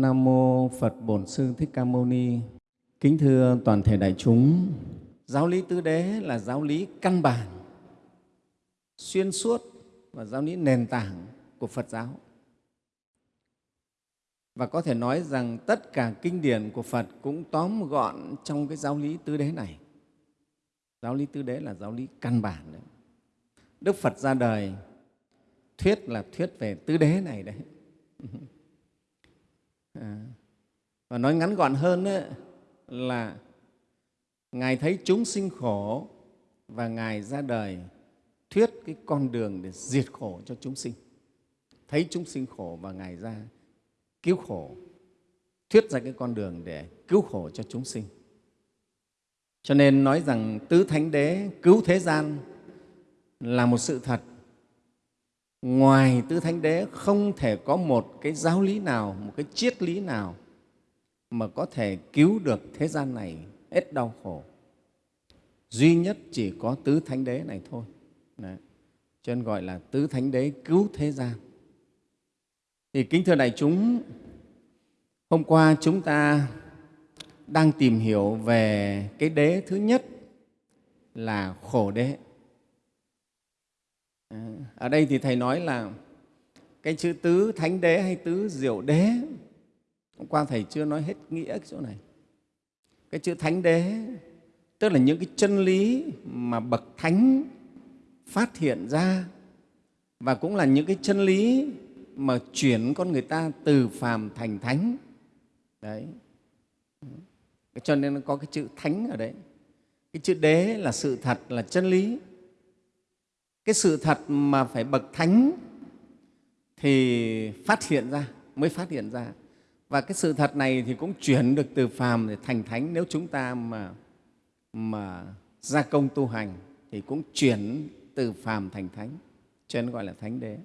Nam mô Phật Bổn Sư Thích Ca Mâu Ni. Kính thưa toàn thể đại chúng, giáo lý tứ đế là giáo lý căn bản, xuyên suốt và giáo lý nền tảng của Phật giáo. Và có thể nói rằng tất cả kinh điển của Phật cũng tóm gọn trong cái giáo lý tứ đế này. Giáo lý tứ đế là giáo lý căn bản đấy. Đức Phật ra đời thuyết là thuyết về tứ đế này đấy. À, và nói ngắn gọn hơn ấy, là Ngài thấy chúng sinh khổ và Ngài ra đời thuyết cái con đường để diệt khổ cho chúng sinh. Thấy chúng sinh khổ và Ngài ra cứu khổ, thuyết ra cái con đường để cứu khổ cho chúng sinh. Cho nên nói rằng tứ thánh đế cứu thế gian là một sự thật. Ngoài tứ thánh đế không thể có một cái giáo lý nào, một cái triết lý nào mà có thể cứu được thế gian này hết đau khổ. Duy nhất chỉ có tứ thánh đế này thôi. Đấy. Cho nên gọi là tứ thánh đế cứu thế gian. Thì kính thưa đại chúng, hôm qua chúng ta đang tìm hiểu về cái đế thứ nhất là khổ đế. À, ở đây thì Thầy nói là cái chữ tứ thánh đế hay tứ diệu đế, hôm qua Thầy chưa nói hết nghĩa cái chỗ này. Cái chữ thánh đế tức là những cái chân lý mà bậc thánh phát hiện ra và cũng là những cái chân lý mà chuyển con người ta từ phàm thành thánh. Đấy. Cho nên nó có cái chữ thánh ở đấy. Cái chữ đế là sự thật, là chân lý. Cái sự thật mà phải bậc thánh thì phát hiện ra, mới phát hiện ra. Và cái sự thật này thì cũng chuyển được từ phàm để thành thánh. Nếu chúng ta mà, mà gia công tu hành thì cũng chuyển từ phàm thành thánh, cho nên gọi là thánh đế.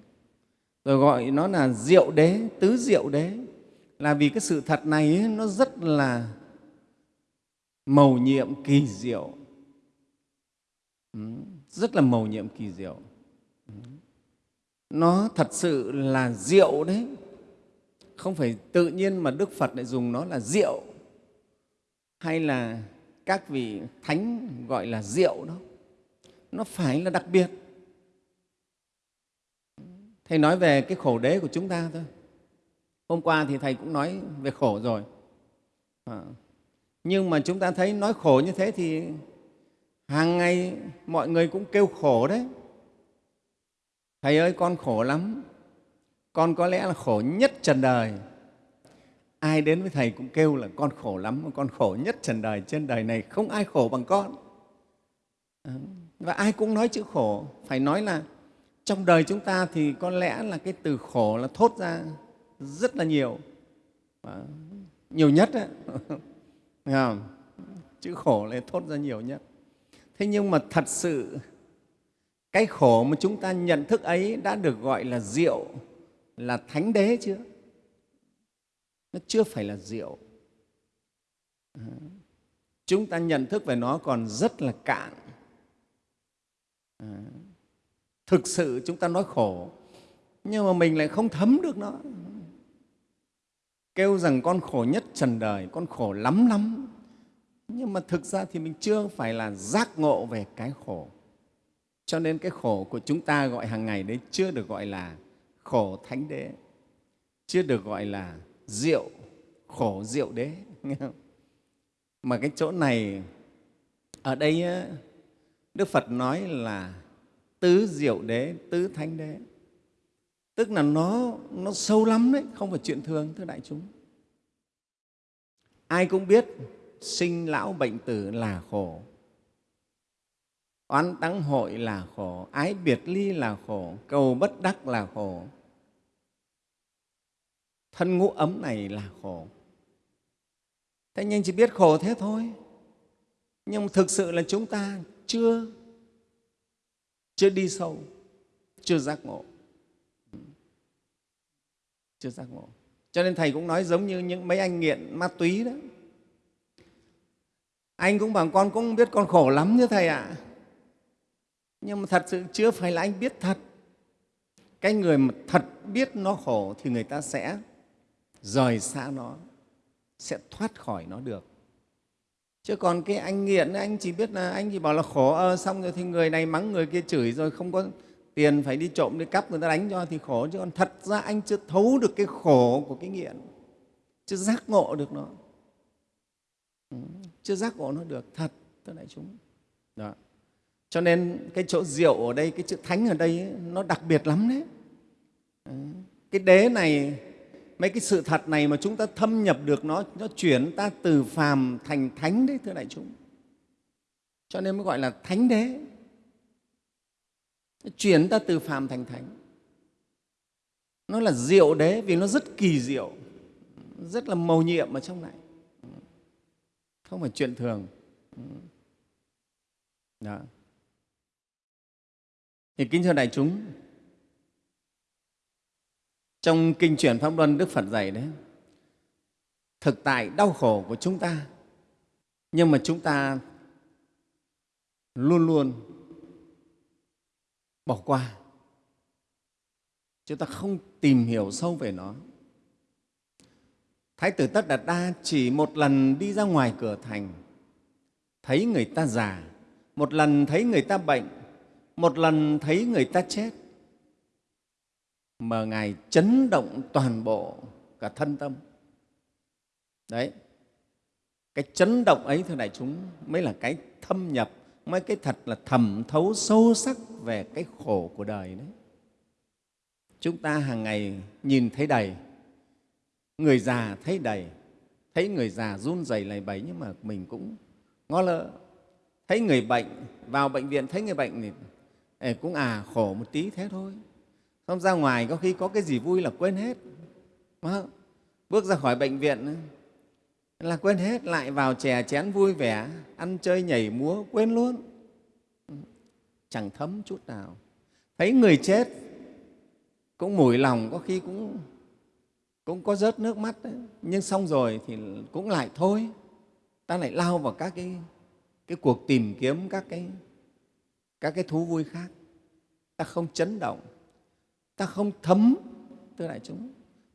Rồi gọi nó là diệu đế, tứ diệu đế. Là vì cái sự thật này ấy, nó rất là màu nhiệm kỳ diệu. Ừ, rất là màu nhiệm kỳ diệu. Nó thật sự là diệu đấy. Không phải tự nhiên mà đức phật lại dùng nó là diệu hay là các vị thánh gọi là diệu đó. Nó phải là đặc biệt. Thầy nói về cái khổ đế của chúng ta thôi. Hôm qua thì thầy cũng nói về khổ rồi. À, nhưng mà chúng ta thấy nói khổ như thế thì hàng ngày mọi người cũng kêu khổ đấy. Thầy ơi, con khổ lắm. Con có lẽ là khổ nhất trần đời. Ai đến với thầy cũng kêu là con khổ lắm, con khổ nhất trần đời. Trên đời này không ai khổ bằng con. Ờ, và ai cũng nói chữ khổ. Phải nói là trong đời chúng ta thì có lẽ là cái từ khổ là thốt ra rất là nhiều. Ờ, nhiều nhất đấy. không? chữ khổ là thốt ra nhiều nhất thế nhưng mà thật sự, cái khổ mà chúng ta nhận thức ấy đã được gọi là diệu, là thánh đế chưa? Nó chưa phải là diệu. Chúng ta nhận thức về nó còn rất là cạn. Thực sự chúng ta nói khổ, nhưng mà mình lại không thấm được nó. Kêu rằng con khổ nhất trần đời, con khổ lắm lắm nhưng mà thực ra thì mình chưa phải là giác ngộ về cái khổ. Cho nên cái khổ của chúng ta gọi hàng ngày đấy chưa được gọi là khổ thánh đế, chưa được gọi là rượu khổ rượu đế. Nghe không? mà cái chỗ này, ở đây đức phật nói là tứ diệu đế, tứ thánh đế. Tức là nó nó sâu lắm đấy, không phải chuyện thường thưa đại chúng. Ai cũng biết sinh lão bệnh tử là khổ. Oán tắng hội là khổ, ái biệt ly là khổ, cầu bất đắc là khổ. Thân ngũ ấm này là khổ. Thế nhưng chỉ biết khổ thế thôi. Nhưng thực sự là chúng ta chưa chưa đi sâu, chưa giác ngộ. Chưa giác ngộ. Cho nên thầy cũng nói giống như những mấy anh nghiện ma túy đó anh cũng bảo con cũng biết con khổ lắm chứ thầy ạ. À. nhưng mà thật sự chưa phải là anh biết thật. Cái người mà thật biết nó khổ thì người ta sẽ rời xa nó sẽ thoát khỏi nó được. Chứ còn cái anh nghiện anh chỉ biết là anh chỉ bảo là khổ ờ, xong rồi thì người này mắng người kia chửi rồi không có tiền phải đi trộm đi cắp người ta đánh cho thì khổ. Chứ còn thật ra anh chưa thấu được cái khổ của cái nghiện chưa giác ngộ được nó chưa giác ngộ nó được thật thưa đại chúng. Đó. Cho nên cái chỗ rượu ở đây cái chữ thánh ở đây ấy, nó đặc biệt lắm đấy. Cái đế này mấy cái sự thật này mà chúng ta thâm nhập được nó nó chuyển ta từ phàm thành thánh đấy thưa đại chúng. Cho nên mới gọi là thánh đế. Nó chuyển ta từ phàm thành thánh. Nó là diệu đế vì nó rất kỳ diệu rất là màu nhiệm ở trong này không phải chuyện thường. Ừ. Đó. Thì kính thưa đại chúng, trong kinh truyền pháp luân đức phật dạy đấy, thực tại đau khổ của chúng ta, nhưng mà chúng ta luôn luôn bỏ qua. Chúng ta không tìm hiểu sâu về nó thái tử tất đạt đa chỉ một lần đi ra ngoài cửa thành. Thấy người ta già, một lần thấy người ta bệnh, một lần thấy người ta chết. Mà ngài chấn động toàn bộ cả thân tâm. Đấy, cái chấn động ấy, thưa đại chúng, mới là cái thâm nhập, mới cái thật là thẩm thấu sâu sắc về cái khổ của đời đấy. Chúng ta hàng ngày nhìn thấy đầy người già thấy đầy, thấy người già run rẩy lầy bẩy nhưng mà mình cũng ngó lơ thấy người bệnh, vào bệnh viện thấy người bệnh thì cũng à khổ một tí thế thôi. Không ra ngoài có khi có cái gì vui là quên hết. Bước ra khỏi bệnh viện là quên hết, lại vào chè chén vui vẻ, ăn chơi nhảy múa, quên luôn. Chẳng thấm chút nào. Thấy người chết, cũng mùi lòng, có khi cũng cũng có rớt nước mắt đấy. nhưng xong rồi thì cũng lại thôi. Ta lại lao vào các cái, cái cuộc tìm kiếm các cái, các cái thú vui khác. Ta không chấn động. Ta không thấm thưa đại chúng.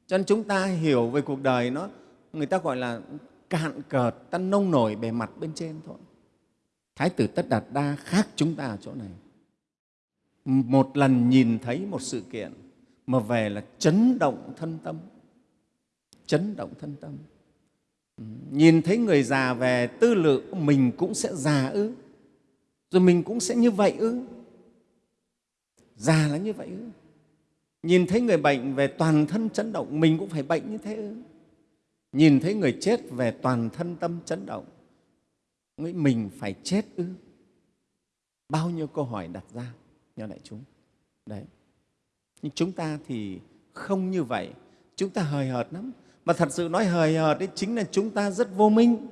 Cho nên chúng ta hiểu về cuộc đời nó người ta gọi là cạn cợt ta nông nổi bề mặt bên trên thôi. Thái tử tất đạt đa khác chúng ta ở chỗ này. Một lần nhìn thấy một sự kiện mà về là chấn động thân tâm chấn động thân tâm. Nhìn thấy người già về, tư lự mình cũng sẽ già ư, rồi mình cũng sẽ như vậy ư. Già là như vậy ư. Nhìn thấy người bệnh về, toàn thân chấn động, mình cũng phải bệnh như thế ư. Nhìn thấy người chết về, toàn thân tâm chấn động, nghĩ mình phải chết ư. Bao nhiêu câu hỏi đặt ra nhờ đại chúng. Đấy. Nhưng chúng ta thì không như vậy. Chúng ta hời hợt lắm mà thật sự nói hời hợt đấy chính là chúng ta rất vô minh.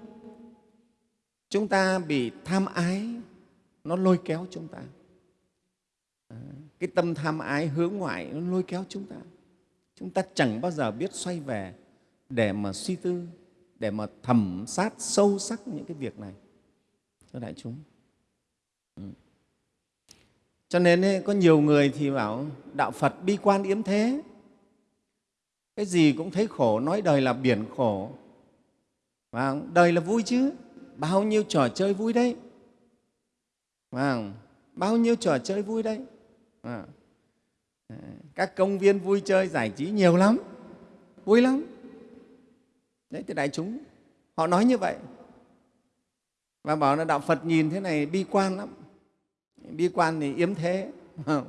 Chúng ta bị tham ái nó lôi kéo chúng ta. À, cái tâm tham ái hướng ngoại nó lôi kéo chúng ta. Chúng ta chẳng bao giờ biết xoay về để mà suy tư để mà thẩm sát sâu sắc những cái việc này. Thưa đại chúng. Ừ. cho nên ấy, có nhiều người thì bảo đạo phật bi quan yếm thế cái gì cũng thấy khổ, nói đời là biển khổ. Và đời là vui chứ. Bao nhiêu trò chơi vui đấy. Và bao nhiêu trò chơi vui đấy. À. các công viên vui chơi giải trí nhiều lắm. Vui lắm. Đấy thì đại chúng, họ nói như vậy. Và bảo là đạo phật nhìn thế này bi quan lắm. Bi quan thì yếm thế. Ừ.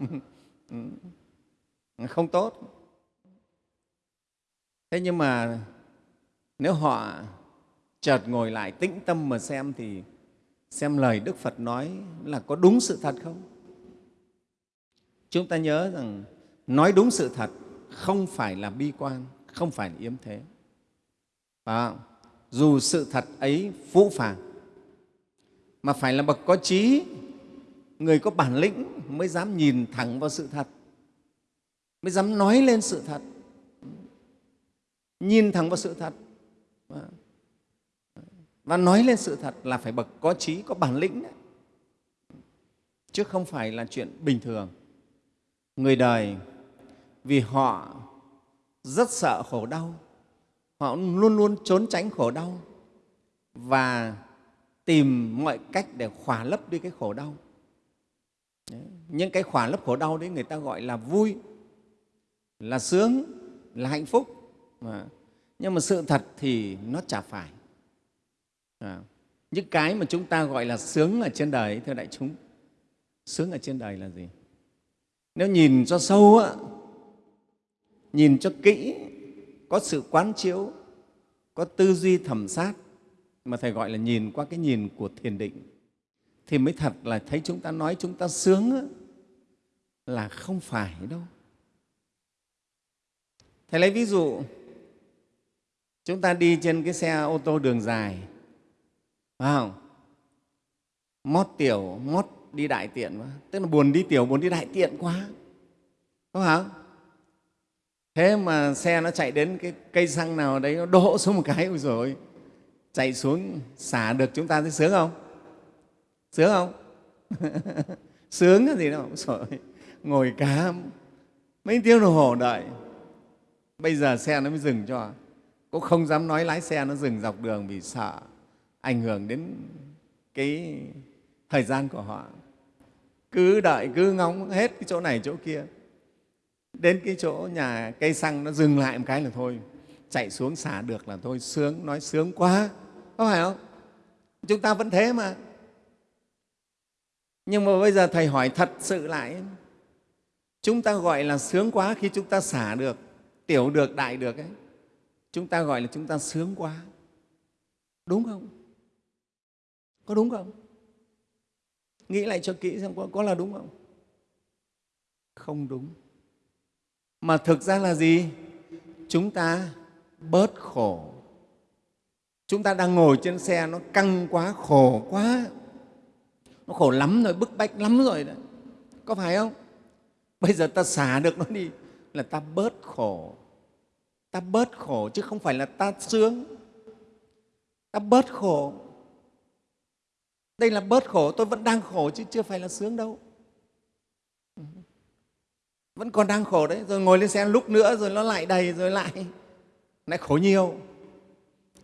Ừ. Không tốt thế nhưng mà nếu họ chợt ngồi lại tĩnh tâm mà xem thì xem lời đức phật nói là có đúng sự thật không? Chúng ta nhớ rằng nói đúng sự thật không phải là bi quan không phải là yếm thế. À, dù sự thật ấy phũ phàng mà phải là bậc có trí người có bản lĩnh mới dám nhìn thẳng vào sự thật mới dám nói lên sự thật nhìn thẳng vào sự thật. Và nói lên sự thật là phải bậc có trí, có bản lĩnh đấy. Chứ không phải là chuyện bình thường. Người đời, vì họ rất sợ khổ đau, họ luôn luôn trốn tránh khổ đau và tìm mọi cách để khỏa lấp đi cái khổ đau. Đấy. những cái khỏa lấp khổ đau đấy người ta gọi là vui, là sướng, là hạnh phúc mà. nhưng mà sự thật thì nó chả phải à. những cái mà chúng ta gọi là sướng ở trên đời thưa đại chúng sướng ở trên đời là gì nếu nhìn cho sâu á, nhìn cho kỹ có sự quán chiếu có tư duy thẩm sát mà thầy gọi là nhìn qua cái nhìn của thiền định thì mới thật là thấy chúng ta nói chúng ta sướng á, là không phải đâu thầy lấy ví dụ chúng ta đi trên cái xe ô tô đường dài, phải không? Mót tiểu, mót đi đại tiện quá. Tức là buồn đi tiểu, buồn đi đại tiện quá. Có không thế mà xe nó chạy đến cái cây xăng nào đấy, nó đổ xuống một cái, ôi rồi chạy xuống, xả được chúng ta thấy sướng không? Sướng không? Sướng cái gì đâu rồi ngồi cá mấy tiếng đồng hồ đợi. Bây giờ xe nó mới dừng cho cũng không dám nói lái xe nó dừng dọc đường vì sợ ảnh hưởng đến cái thời gian của họ. Cứ đợi, cứ ngóng hết cái chỗ này, chỗ kia. Đến cái chỗ nhà cây xăng nó dừng lại một cái là thôi, chạy xuống xả được là thôi, sướng, nói sướng quá. Có phải không? Chúng ta vẫn thế mà. Nhưng mà bây giờ thầy hỏi thật sự lại, chúng ta gọi là sướng quá khi chúng ta xả được, tiểu được, đại được ấy chúng ta gọi là chúng ta sướng quá. Đúng không? Có đúng không? Nghĩ lại cho kỹ xem có, có là đúng không? Không đúng. Mà thực ra là gì? Chúng ta bớt khổ. Chúng ta đang ngồi trên xe nó căng quá khổ quá. Nó khổ lắm rồi bức bách lắm rồi đấy có phải không? Bây giờ ta xả được nó đi là ta bớt khổ ta bớt khổ chứ không phải là ta sướng. Ta bớt khổ. Đây là bớt khổ, tôi vẫn đang khổ chứ chưa phải là sướng đâu. Vẫn còn đang khổ đấy. Rồi ngồi lên xe lúc nữa, rồi nó lại đầy, rồi lại. Lại khổ nhiều.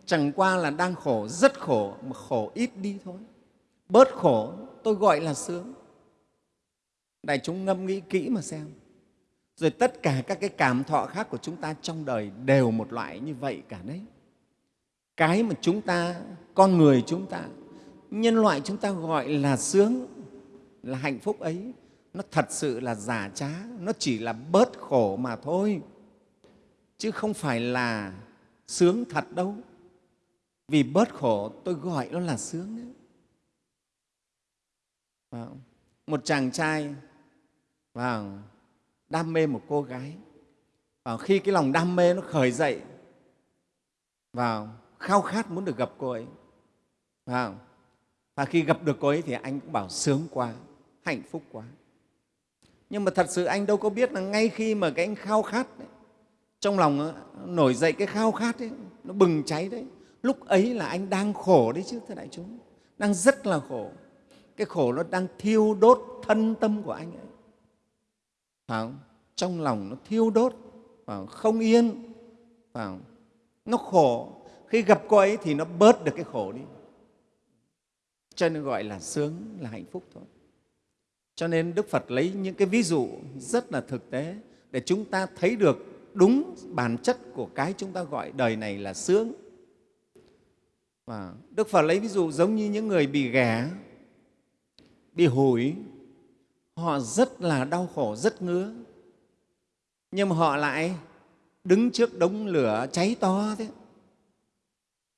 Chẳng qua là đang khổ, rất khổ, mà khổ ít đi thôi. Bớt khổ, tôi gọi là sướng. Đại chúng ngâm nghĩ kỹ mà xem rồi tất cả các cái cảm thọ khác của chúng ta trong đời đều một loại như vậy cả đấy. Cái mà chúng ta, con người chúng ta, nhân loại chúng ta gọi là sướng, là hạnh phúc ấy, nó thật sự là giả trá, nó chỉ là bớt khổ mà thôi. Chứ không phải là sướng thật đâu. Vì bớt khổ, tôi gọi nó là sướng đấy một chàng trai vào đam mê một cô gái. Và khi cái lòng đam mê nó khởi dậy vào khao khát muốn được gặp cô ấy vào và khi gặp được cô ấy thì anh cũng bảo sướng quá hạnh phúc quá. Nhưng mà thật sự anh đâu có biết là ngay khi mà cái anh khao khát đấy, trong lòng nổi dậy cái khao khát ấy, nó bừng cháy đấy. Lúc ấy là anh đang khổ đấy chứ thưa đại chúng. Đang rất là khổ. Cái khổ nó đang thiêu đốt thân tâm của anh ấy không? trong lòng nó thiêu đốt và không? không yên và không? nó khổ khi gặp cô ấy thì nó bớt được cái khổ đi cho nên gọi là sướng, là hạnh phúc thôi cho nên đức phật lấy những cái ví dụ rất là thực tế để chúng ta thấy được đúng bản chất của cái chúng ta gọi đời này là sướng và đức phật lấy ví dụ giống như những người bị ghẻ, bị hủi họ rất là đau khổ rất ngứa. Nhưng mà họ lại đứng trước đống lửa cháy to thế.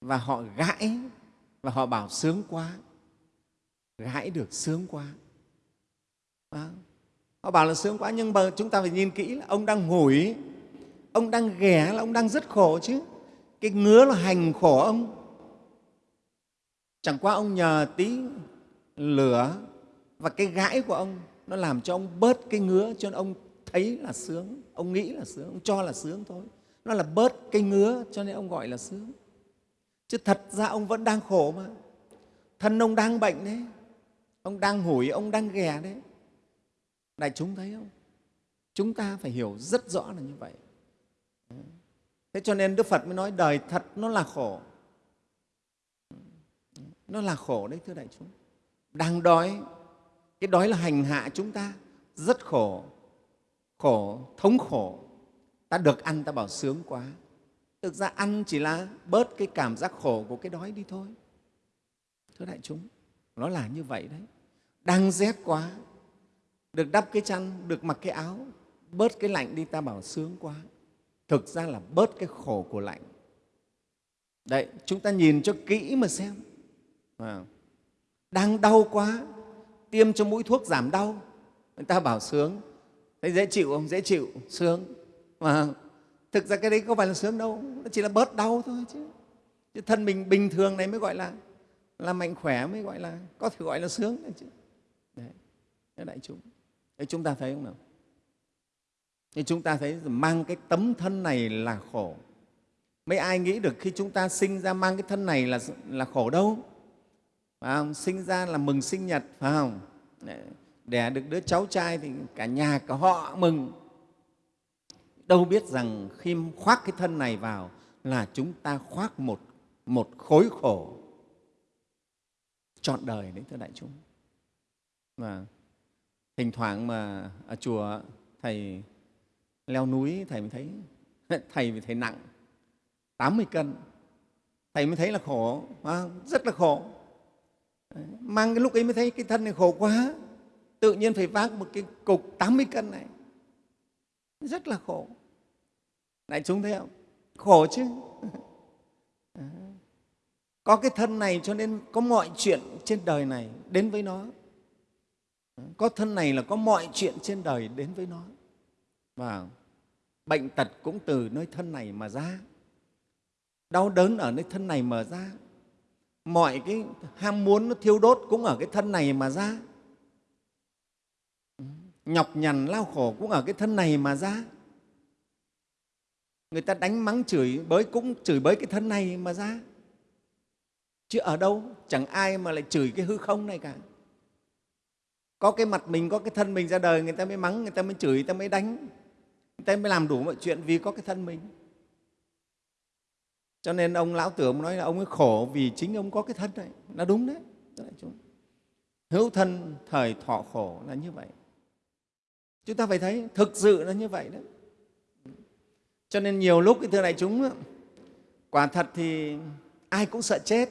Và họ gãi và họ bảo sướng quá. Gãi được sướng quá. À, họ bảo là sướng quá nhưng mà chúng ta phải nhìn kỹ là ông đang ngủi ông đang ghẻ là ông đang rất khổ chứ. Cái ngứa là hành khổ ông. Chẳng qua ông nhờ tí lửa và cái gãi của ông nó làm cho ông bớt cái ngứa, cho nên ông thấy là sướng. Ông nghĩ là sướng, ông cho là sướng thôi. Nó là bớt cái ngứa, cho nên ông gọi là sướng. Chứ thật ra ông vẫn đang khổ mà. Thân ông đang bệnh đấy. Ông đang hủi, ông đang ghè đấy. Đại chúng thấy không? Chúng ta phải hiểu rất rõ là như vậy. Thế cho nên đức phật mới nói đời thật nó là khổ. Nó là khổ đấy, thưa đại chúng. Đang đói cái đói là hành hạ chúng ta rất khổ khổ thống khổ. Ta được ăn ta bảo sướng quá. Thực ra ăn chỉ là bớt cái cảm giác khổ của cái đói đi thôi. Thưa đại chúng nó là như vậy đấy. Đang rét quá được đắp cái chăn được mặc cái áo bớt cái lạnh đi ta bảo sướng quá. Thực ra là bớt cái khổ của lạnh. Đấy chúng ta nhìn cho kỹ mà xem. À, đang đau quá tiêm cho mũi thuốc giảm đau. Người ta bảo sướng. Thấy dễ chịu không? Dễ chịu, sướng. Mà thực ra cái đấy không phải là sướng đâu. Nó chỉ là bớt đau thôi chứ. Chứ thân mình bình thường này mới gọi là là mạnh khỏe mới gọi là, có thể gọi là sướng đấy chứ. Đấy đại chúng. Đấy chúng ta thấy không nào? Thì chúng ta thấy mang cái tấm thân này là khổ. Mấy ai nghĩ được khi chúng ta sinh ra mang cái thân này là là khổ đâu? Phải không? sinh ra là mừng sinh nhật phải không? Đẻ được đứa cháu trai thì cả nhà cả họ mừng. Đâu biết rằng khi khoác cái thân này vào là chúng ta khoác một, một khối khổ trọn đời đấy thưa đại chúng. Và thỉnh thoảng mà ở chùa thầy leo núi thầy mới thấy thầy mới thấy nặng 80 cân. Thầy mới thấy là khổ rất là khổ mang cái lúc ấy mới thấy cái thân này khổ quá. Tự nhiên phải vác một cái cục 80 cân này. Rất là khổ. Đại chúng thấy không? Khổ chứ. Có cái thân này cho nên có mọi chuyện trên đời này đến với nó. Có thân này là có mọi chuyện trên đời đến với nó. Và bệnh tật cũng từ nơi thân này mà ra. Đau đớn ở nơi thân này mà ra mọi cái ham muốn nó thiêu đốt cũng ở cái thân này mà ra. Nhọc nhằn lao khổ cũng ở cái thân này mà ra. Người ta đánh mắng chửi bới cũng chửi bới cái thân này mà ra. Chứ ở đâu, chẳng ai mà lại chửi cái hư không này cả. Có cái mặt mình, có cái thân mình ra đời, người ta mới mắng, người ta mới chửi, người ta mới đánh. Người ta mới làm đủ mọi chuyện vì có cái thân mình cho nên ông lão tưởng nói là ông ấy khổ vì chính ông có cái thân này là đúng đấy. Hữu thân thời thọ khổ là như vậy. Chúng ta phải thấy thực sự là như vậy đấy. Cho nên nhiều lúc thưa đại chúng quả thật thì ai cũng sợ chết.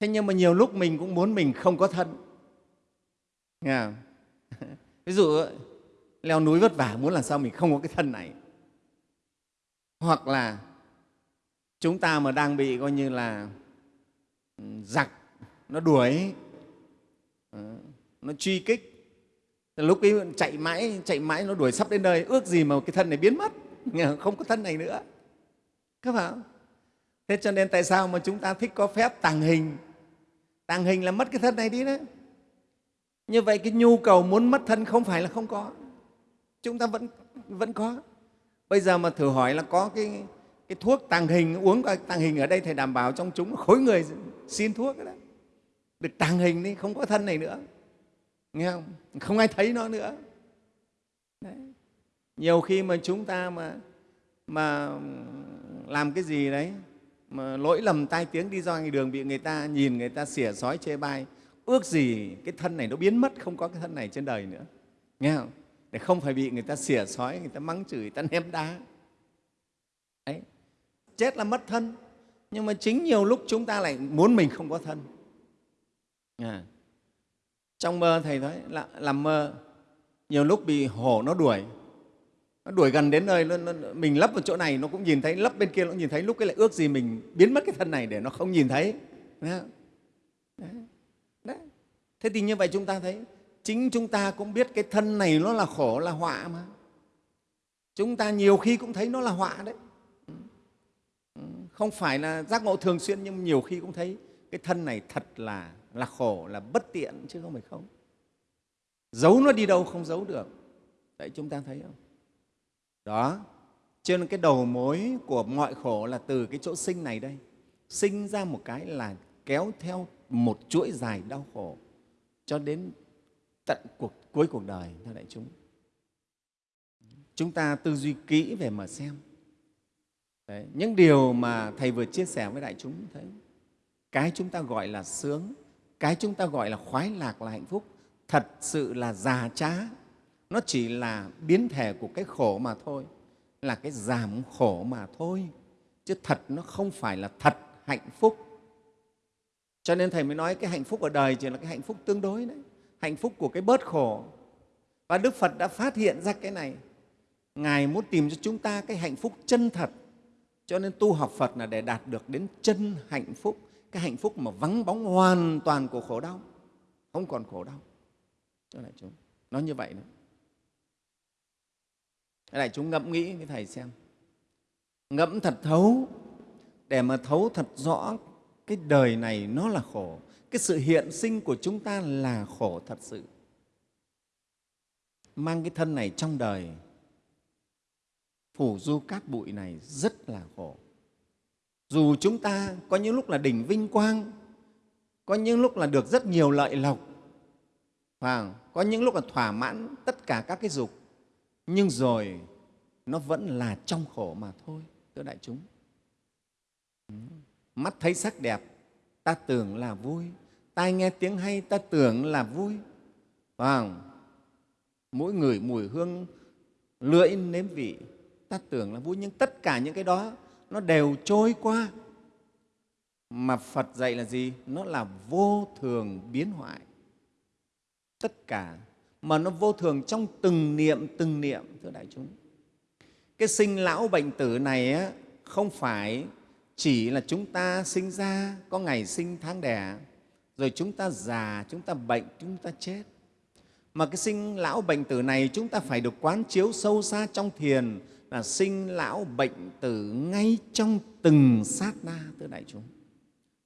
Thế nhưng mà nhiều lúc mình cũng muốn mình không có thân. Nghe ví dụ leo núi vất vả muốn làm sao mình không có cái thân này. Hoặc là chúng ta mà đang bị coi như là ừ, giặc, nó đuổi ừ, nó truy kích lúc ấy chạy mãi chạy mãi nó đuổi sắp đến nơi. Ước gì mà cái thân này biến mất, không có thân này nữa. Các bạn thế cho nên tại sao mà chúng ta thích có phép tàng hình? Tàng hình là mất cái thân này đi đấy. Như vậy cái nhu cầu muốn mất thân không phải là không có. Chúng ta vẫn vẫn có. Bây giờ mà thử hỏi là có cái cái thuốc tàng hình, uống tàng hình ở đây thầy đảm bảo trong chúng khối người xin thuốc đó. Được tàng hình đi, không có thân này nữa. Nghe không? Không ai thấy nó nữa. Đấy. nhiều khi mà chúng ta mà mà làm cái gì đấy, mà lỗi lầm tai tiếng đi ra ngoài đường bị người ta nhìn, người ta xỉa sói chê bai, ước gì cái thân này nó biến mất, không có cái thân này trên đời nữa. Nghe không? Để không phải bị người ta xỉa sói, người ta mắng chửi, người ta ném đá chết là mất thân. Nhưng mà chính nhiều lúc chúng ta lại muốn mình không có thân. À, trong mơ thầy nói là làm mơ nhiều lúc bị hổ nó đuổi. Nó đuổi gần đến nơi nó, nó, mình lấp vào chỗ này nó cũng nhìn thấy lấp bên kia nó cũng nhìn thấy. Lúc cái lại ước gì mình biến mất cái thân này để nó không nhìn thấy. Đấy. Đấy. thế thì như vậy chúng ta thấy chính chúng ta cũng biết cái thân này nó là khổ là họa mà. Chúng ta nhiều khi cũng thấy nó là họa đấy không phải là giác ngộ thường xuyên, nhưng nhiều khi cũng thấy cái thân này thật là là khổ, là bất tiện chứ không phải không. Giấu nó đi đâu không giấu được. Đấy, chúng ta thấy không? Đó. Cho nên cái đầu mối của mọi khổ là từ cái chỗ sinh này đây. Sinh ra một cái là kéo theo một chuỗi dài đau khổ cho đến tận cuộc, cuối cuộc đời, thưa đại chúng. Chúng ta tư duy kỹ về mà xem. Đấy, những điều mà Thầy vừa chia sẻ với đại chúng thấy cái chúng ta gọi là sướng, cái chúng ta gọi là khoái lạc là hạnh phúc, thật sự là già trá. Nó chỉ là biến thể của cái khổ mà thôi, là cái giảm khổ mà thôi. Chứ thật nó không phải là thật hạnh phúc. Cho nên Thầy mới nói cái hạnh phúc ở đời chỉ là cái hạnh phúc tương đối đấy, hạnh phúc của cái bớt khổ. Và Đức Phật đã phát hiện ra cái này. Ngài muốn tìm cho chúng ta cái hạnh phúc chân thật. Cho nên tu học Phật là để đạt được đến chân hạnh phúc, cái hạnh phúc mà vắng bóng hoàn toàn của khổ đau, không còn khổ đau. Cho đại chúng, nó như vậy đó. Đại chúng ngẫm nghĩ với Thầy xem. Ngẫm thật thấu để mà thấu thật rõ cái đời này nó là khổ. Cái sự hiện sinh của chúng ta là khổ thật sự. Mang cái thân này trong đời phủ du cát bụi này rất là khổ. Dù chúng ta có những lúc là đỉnh vinh quang, có những lúc là được rất nhiều lợi lộc, và có những lúc là thỏa mãn tất cả các cái dục, nhưng rồi nó vẫn là trong khổ mà thôi, thưa đại chúng. Mắt thấy sắc đẹp, ta tưởng là vui, tai nghe tiếng hay, ta tưởng là vui. Và mỗi người mùi hương lưỡi nếm vị ta tưởng là vui nhưng tất cả những cái đó nó đều trôi qua. Mà phật dạy là gì? Nó là vô thường biến hoại. Tất cả mà nó vô thường trong từng niệm từng niệm thưa đại chúng. Cái sinh lão bệnh tử này á, không phải chỉ là chúng ta sinh ra có ngày sinh tháng đẻ rồi chúng ta già chúng ta bệnh chúng ta chết. Mà cái sinh lão bệnh tử này chúng ta phải được quán chiếu sâu xa trong thiền là sinh lão bệnh tử ngay trong từng sát na thưa đại chúng.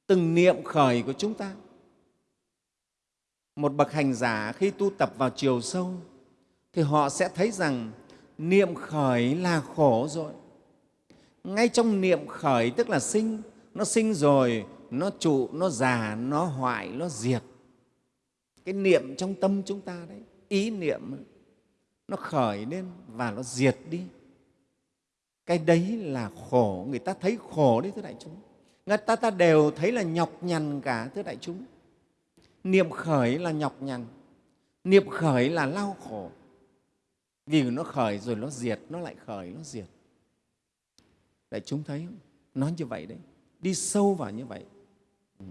Từng niệm khởi của chúng ta. Một bậc hành giả khi tu tập vào chiều sâu, thì họ sẽ thấy rằng niệm khởi là khổ rồi. Ngay trong niệm khởi, tức là sinh, nó sinh rồi, nó trụ, nó già, nó hoại, nó diệt. Cái niệm trong tâm chúng ta đấy, ý niệm, nó khởi lên và nó diệt đi cái đấy là khổ. Người ta thấy khổ đấy, thưa đại chúng. Người ta ta đều thấy là nhọc nhằn cả, thưa đại chúng. Niệm khởi là nhọc nhằn. Niệm khởi là lao khổ. Vì nó khởi rồi nó diệt, nó lại khởi, nó diệt. Đại chúng thấy không? Nó như vậy đấy. Đi sâu vào như vậy. Ừ.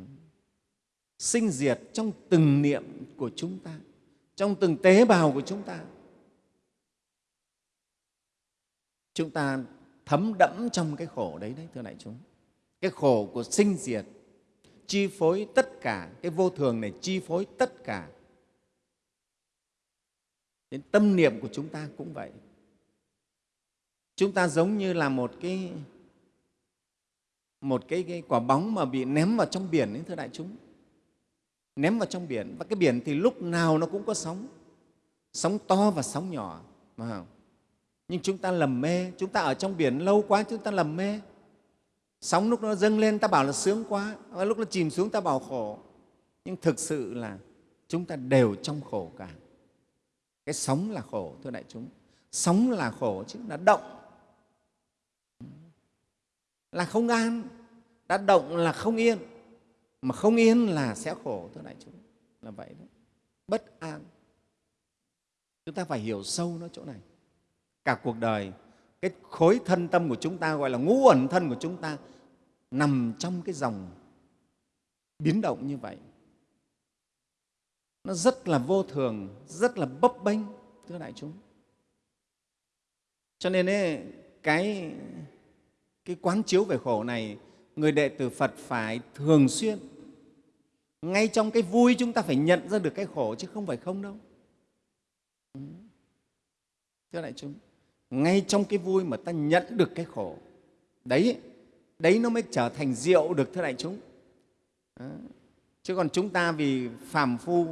sinh diệt trong từng niệm của chúng ta, trong từng tế bào của chúng ta. Chúng ta thấm đẫm trong cái khổ đấy đấy thưa đại chúng. Cái khổ của sinh diệt chi phối tất cả cái vô thường này chi phối tất cả. Đến tâm niệm của chúng ta cũng vậy. Chúng ta giống như là một cái một cái, cái quả bóng mà bị ném vào trong biển ấy, thưa đại chúng. Ném vào trong biển. Và cái biển thì lúc nào nó cũng có sóng. Sóng to và sóng nhỏ mà không? Nhưng chúng ta lầm mê, chúng ta ở trong biển lâu quá, chúng ta lầm mê. Sóng lúc nó dâng lên, ta bảo là sướng quá. Và lúc nó chìm xuống, ta bảo khổ. Nhưng thực sự là chúng ta đều trong khổ cả. Cái sóng là khổ, thưa đại chúng. Sóng là khổ, chứ là động là không an. Đã động là không yên. Mà không yên là sẽ khổ, thưa đại chúng. Là vậy đó. Bất an. Chúng ta phải hiểu sâu nó chỗ này cả cuộc đời. Cái khối thân tâm của chúng ta gọi là ngũ ẩn thân của chúng ta nằm trong cái dòng biến động như vậy. Nó rất là vô thường rất là bấp bênh thưa đại chúng. Cho nên ấy, cái cái quán chiếu về khổ này người đệ tử phật phải thường xuyên ngay trong cái vui chúng ta phải nhận ra được cái khổ chứ không phải không đâu. Thưa đại chúng ngay trong cái vui mà ta nhận được cái khổ. Đấy đấy nó mới trở thành rượu được, thưa đại chúng. Đó. chứ còn chúng ta vì phàm phu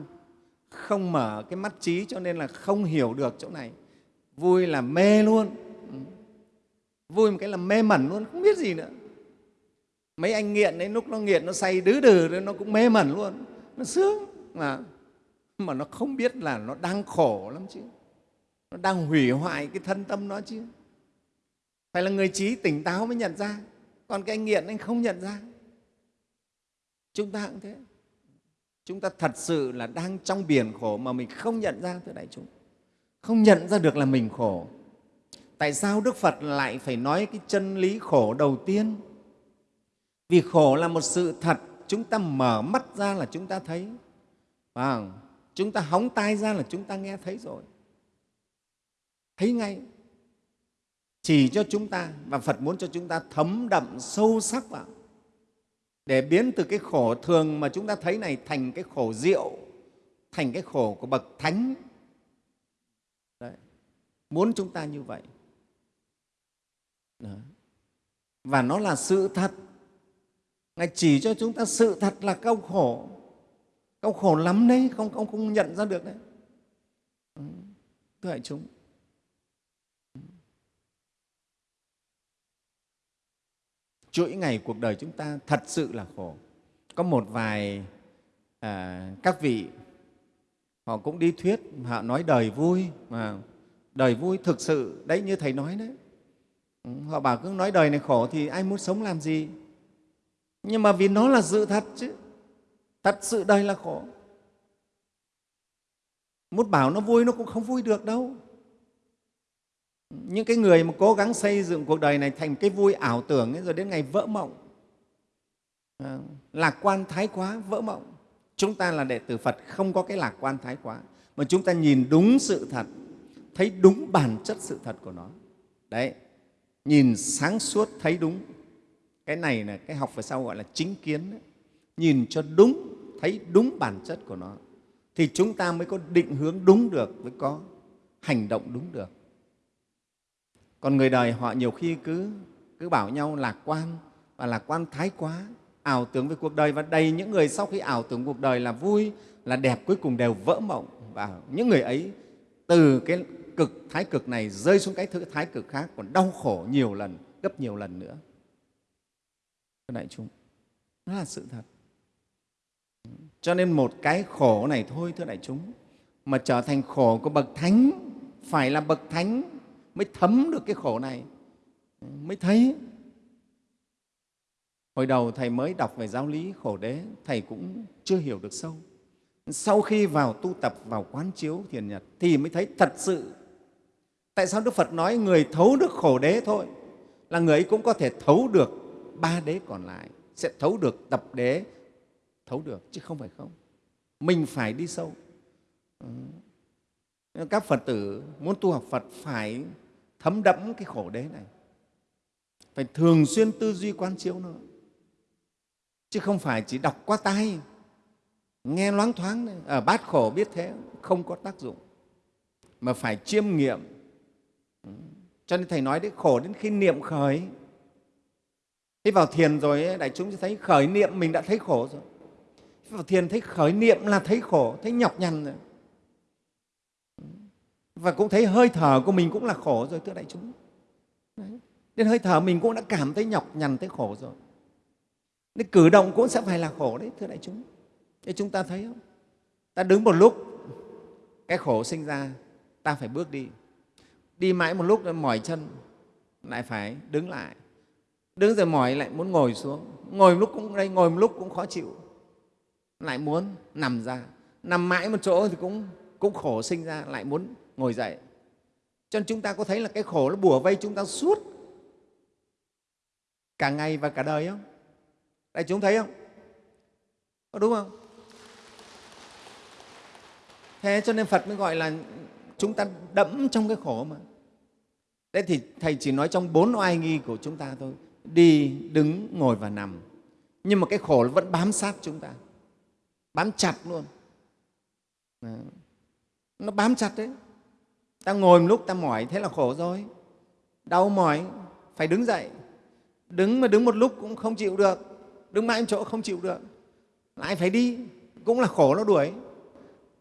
không mở cái mắt trí cho nên là không hiểu được chỗ này. Vui là mê luôn. Ừ. Vui một cái là mê mẩn luôn, không biết gì nữa. Mấy anh nghiện đấy, lúc nó nghiện nó say đứ đừ nó cũng mê mẩn luôn. Nó sướng mà. Mà nó không biết là nó đang khổ lắm chứ nó đang hủy hoại cái thân tâm nó chứ. Phải là người trí tỉnh táo mới nhận ra. Còn cái anh nghiện anh không nhận ra. Chúng ta cũng thế. Chúng ta thật sự là đang trong biển khổ mà mình không nhận ra, thưa đại chúng. Không nhận ra được là mình khổ. Tại sao đức phật lại phải nói cái chân lý khổ đầu tiên? Vì khổ là một sự thật, chúng ta mở mắt ra là chúng ta thấy. Và chúng ta hóng tai ra là chúng ta nghe thấy rồi thấy ngay. Chỉ cho chúng ta và phật muốn cho chúng ta thấm đậm sâu sắc vào. Để biến từ cái khổ thường mà chúng ta thấy này thành cái khổ diệu, thành cái khổ của bậc thánh. Đấy. muốn chúng ta như vậy. Đấy. và nó là sự thật. Ngài chỉ cho chúng ta sự thật là câu khổ. Câu khổ lắm đấy, không không không nhận ra được đấy. Thưa đại chúng. Chuỗi ngày cuộc đời chúng ta thật sự là khổ. Có một vài à, các vị họ cũng đi thuyết họ nói đời vui mà đời vui thực sự đấy như thầy nói đấy. Ừ, họ bảo cứ nói đời này khổ thì ai muốn sống làm gì? Nhưng mà vì nó là sự thật chứ. Thật sự đời là khổ. Muốn bảo nó vui nó cũng không vui được đâu những cái người mà cố gắng xây dựng cuộc đời này thành cái vui ảo tưởng ấy, rồi đến ngày vỡ mộng. À, lạc quan thái quá vỡ mộng. Chúng ta là đệ tử phật không có cái lạc quan thái quá. Mà chúng ta nhìn đúng sự thật thấy đúng bản chất sự thật của nó. Đấy nhìn sáng suốt thấy đúng. Cái này là cái học về sau gọi là chính kiến đấy. nhìn cho đúng thấy đúng bản chất của nó. Thì chúng ta mới có định hướng đúng được mới có hành động đúng được còn người đời họ nhiều khi cứ cứ bảo nhau lạc quan và lạc quan thái quá, ảo tưởng về cuộc đời. Và đầy những người sau khi ảo tưởng cuộc đời là vui, là đẹp, cuối cùng đều vỡ mộng. Và những người ấy, từ cái cực, thái cực này rơi xuống cái thứ thái cực khác, còn đau khổ nhiều lần, gấp nhiều lần nữa. Thưa đại chúng đó là sự thật. Cho nên một cái khổ này thôi, thưa đại chúng, mà trở thành khổ của bậc thánh, phải là bậc thánh mới thấm được cái khổ này. Mới thấy. Hồi đầu thầy mới đọc về giáo lý khổ đế, thầy cũng chưa hiểu được sâu. Sau khi vào tu tập vào quán chiếu thiền nhật thì mới thấy thật sự, tại sao đức phật nói người thấu được khổ đế thôi, là người ấy cũng có thể thấu được ba đế còn lại, sẽ thấu được tập đế, thấu được, chứ không phải không. Mình phải đi sâu. Các phật tử muốn tu học phật phải thấm đẫm cái khổ đế này. Phải thường xuyên tư duy quán chiếu nó. Chứ không phải chỉ đọc qua tay nghe loáng thoáng ở ờ, bát khổ biết thế, không có tác dụng. Mà phải chiêm nghiệm. Cho nên thầy nói đấy, khổ đến khi niệm khởi. Thế vào thiền rồi đại chúng sẽ thấy khởi niệm mình đã thấy khổ rồi. Vào thiền thấy khởi niệm là thấy khổ, thấy nhọc nhằn rồi và cũng thấy hơi thở của mình cũng là khổ rồi thưa đại chúng. Đấy. đến hơi thở mình cũng đã cảm thấy nhọc nhằn thấy khổ rồi. Nên cử động cũng sẽ phải là khổ đấy thưa đại chúng. Thế chúng ta thấy không? Ta đứng một lúc cái khổ sinh ra ta phải bước đi. Đi mãi một lúc mỏi chân lại phải đứng lại. Đứng rồi mỏi lại muốn ngồi xuống. Ngồi một lúc cũng đây ngồi một lúc cũng khó chịu. Lại muốn nằm ra. Nằm mãi một chỗ thì cũng cũng khổ sinh ra lại muốn ngồi dậy. Cho nên chúng ta có thấy là cái khổ nó bùa vây chúng ta suốt. Cả ngày và cả đời không? Đại chúng thấy không? Có đúng không? Thế cho nên phật mới gọi là chúng ta đẫm trong cái khổ mà. Thế thì thầy chỉ nói trong bốn oai nghi của chúng ta thôi. Đi, đứng, ngồi và nằm. Nhưng mà cái khổ vẫn bám sát chúng ta. Bám chặt luôn. Nó bám chặt đấy ta ngồi một lúc ta mỏi thế là khổ rồi. Đau mỏi phải đứng dậy. Đứng mà đứng một lúc cũng không chịu được. Đứng mãi một chỗ không chịu được. Lại phải đi cũng là khổ nó đuổi.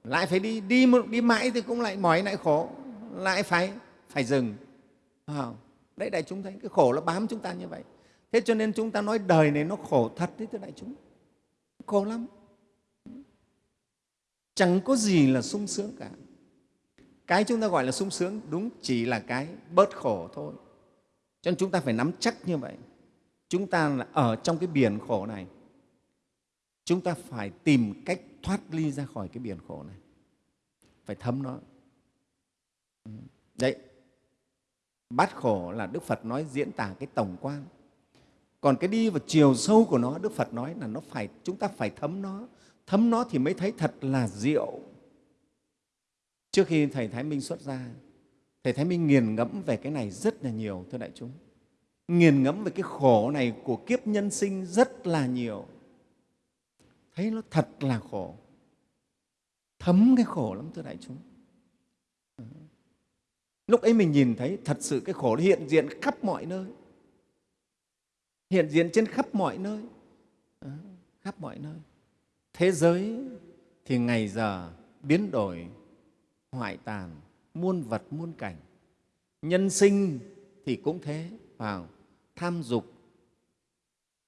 Lại phải đi đi một, đi mãi thì cũng lại mỏi lại khổ. Lại phải phải dừng. À, đấy đại chúng thấy cái khổ nó bám chúng ta như vậy. Thế cho nên chúng ta nói đời này nó khổ thật đấy thưa đại chúng. Khổ lắm. Chẳng có gì là sung sướng cả cái chúng ta gọi là sung sướng đúng chỉ là cái bớt khổ thôi. Cho nên chúng ta phải nắm chắc như vậy. Chúng ta là ở trong cái biển khổ này. Chúng ta phải tìm cách thoát ly ra khỏi cái biển khổ này. Phải thấm nó. Đấy. Bát khổ là đức phật nói diễn tả cái tổng quan. Còn cái đi vào chiều sâu của nó, đức phật nói là nó phải, chúng ta phải thấm nó. Thấm nó thì mới thấy thật là diệu trước khi thầy thái minh xuất ra, thầy thái minh nghiền ngẫm về cái này rất là nhiều, thưa đại chúng. Nghiền ngẫm về cái khổ này của kiếp nhân sinh rất là nhiều. Thấy nó thật là khổ. Thấm cái khổ lắm, thưa đại chúng. Lúc ấy mình nhìn thấy thật sự cái khổ hiện diện khắp mọi nơi. Hiện diện trên khắp mọi nơi. Ờ, khắp mọi nơi. Thế giới thì ngày giờ biến đổi hoại tàn, muôn vật, muôn cảnh. Nhân sinh thì cũng thế, vào tham dục,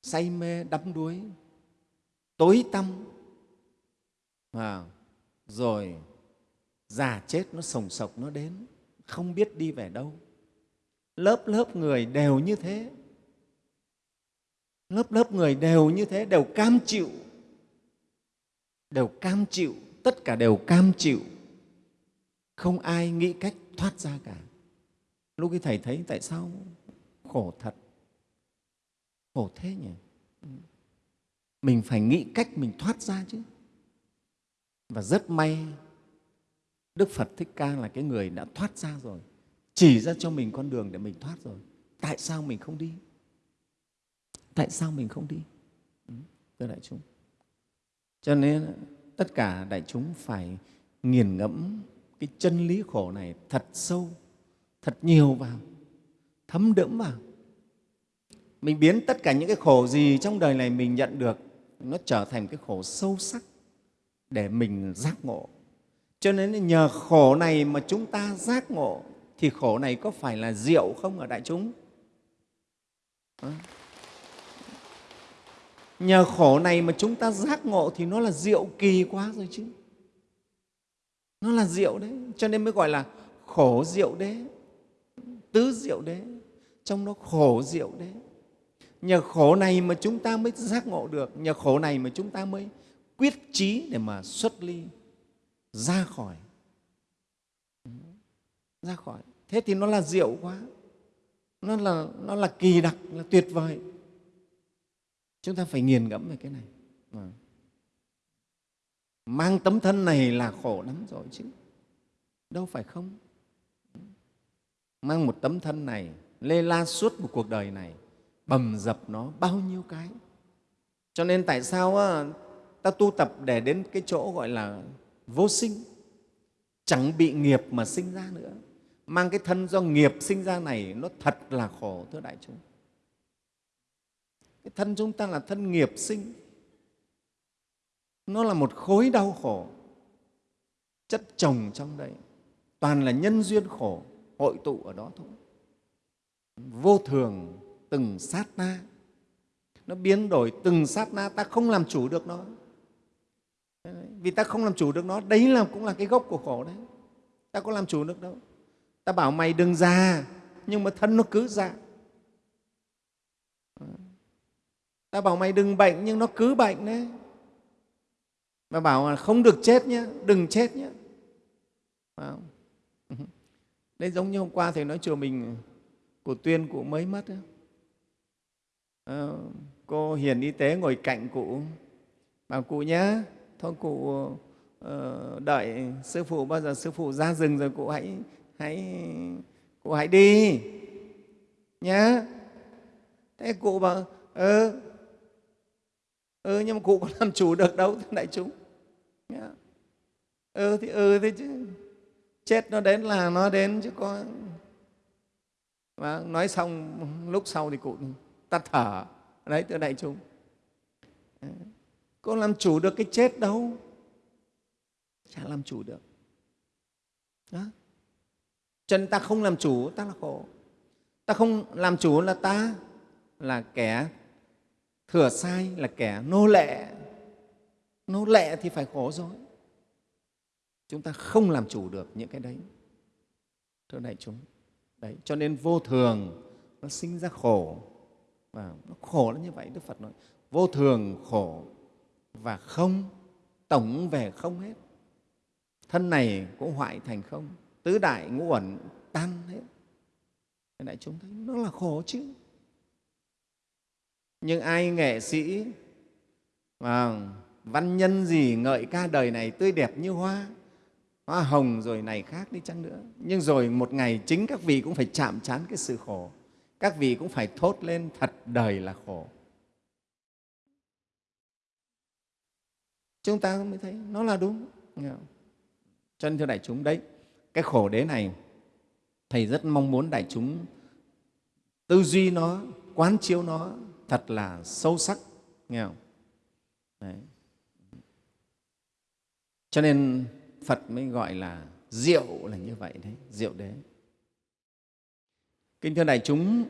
say mê, đắm đuối, tối tăm, vào rồi già chết nó sồng sộc nó đến, không biết đi về đâu. Lớp lớp người đều như thế. Lớp lớp người đều như thế, đều cam chịu, đều cam chịu, tất cả đều cam chịu không ai nghĩ cách thoát ra cả. Lúc cái thầy thấy tại sao khổ thật? Khổ thế nhỉ? Mình phải nghĩ cách mình thoát ra chứ. Và rất may, đức phật thích ca là cái người đã thoát ra rồi. Chỉ ra cho mình con đường để mình thoát rồi. Tại sao mình không đi? Tại sao mình không đi? Ừ, thưa đại chúng. Cho nên tất cả đại chúng phải nghiền ngẫm cái chân lý khổ này thật sâu, thật nhiều vào, thấm đẫm vào. Mình biến tất cả những cái khổ gì trong đời này mình nhận được, nó trở thành cái khổ sâu sắc để mình giác ngộ. Cho nên nhờ khổ này mà chúng ta giác ngộ, thì khổ này có phải là diệu không ở đại chúng? Nhờ khổ này mà chúng ta giác ngộ thì nó là diệu kỳ quá rồi chứ nó là diệu đấy, cho nên mới gọi là khổ diệu đế. Tứ diệu đế, trong đó khổ diệu đế. Nhờ khổ này mà chúng ta mới giác ngộ được, nhờ khổ này mà chúng ta mới quyết chí để mà xuất ly, ra khỏi. Ra khỏi. Thế thì nó là diệu quá. Nó là nó là kỳ đặc, là tuyệt vời. Chúng ta phải nghiền ngẫm về cái này. Vâng mang tấm thân này là khổ lắm rồi chứ. Đâu phải không? Mang một tấm thân này, lê la suốt một cuộc đời này, bầm dập nó bao nhiêu cái. Cho nên tại sao ta tu tập để đến cái chỗ gọi là vô sinh? Chẳng bị nghiệp mà sinh ra nữa. Mang cái thân do nghiệp sinh ra này, nó thật là khổ, thưa đại chúng. Cái thân chúng ta là thân nghiệp sinh nó là một khối đau khổ, chất chồng trong đây toàn là nhân duyên khổ, hội tụ ở đó thôi. Vô thường, từng sát na. Nó biến đổi từng sát na, ta không làm chủ được nó. Vì ta không làm chủ được nó, đấy là cũng là cái gốc của khổ đấy. Ta có làm chủ được đâu. Ta bảo mày đừng già, nhưng mà thân nó cứ già. Ta bảo mày đừng bệnh, nhưng nó cứ bệnh đấy mà bảo là không được chết nhé đừng chết nhé phải đấy giống như hôm qua thầy nói chùa mình của tuyên cụ mới mất à, cô hiền y tế ngồi cạnh cụ bảo cụ nhé thôi cụ uh, đợi sư phụ bao giờ sư phụ ra rừng rồi cụ hãy hãy cụ hãy đi nhé thế cụ bảo ừ ừ nhưng mà cụ có làm chủ được đâu đại chúng. Dạ. ừ thì ừ thế chứ. Chết nó đến là nó đến chứ có. Và nói xong, lúc sau thì cụ tắt thở. Đấy, thưa đại chúng. Dạ. Có làm chủ được cái chết đâu? Chả làm chủ được. Đó chân ta không làm chủ, ta là khổ. Ta không làm chủ là ta là kẻ thừa sai, là kẻ nô lệ nó lệ thì phải khổ rồi. Chúng ta không làm chủ được những cái đấy. Thưa đại chúng, đấy, cho nên vô thường nó sinh ra khổ. Và nó khổ là như vậy, đức phật nói, vô thường, khổ và không, tổng về không hết. Thân này cũng hoại thành không, tứ đại ngũ uẩn tan hết. Đại chúng, thấy nó là khổ chứ. Nhưng ai nghệ sĩ mà văn nhân gì ngợi ca đời này tươi đẹp như hoa hoa hồng rồi này khác đi chăng nữa. Nhưng rồi một ngày chính các vị cũng phải chạm trán cái sự khổ, các vị cũng phải thốt lên thật đời là khổ. Chúng ta mới thấy nó là đúng. Cho nên thưa đại chúng, đấy, cái khổ đế này, thầy rất mong muốn đại chúng tư duy nó, quán chiếu nó thật là sâu sắc. Nghe không? Đấy cho nên phật mới gọi là diệu là như vậy đấy, diệu đế. Kính thưa đại chúng,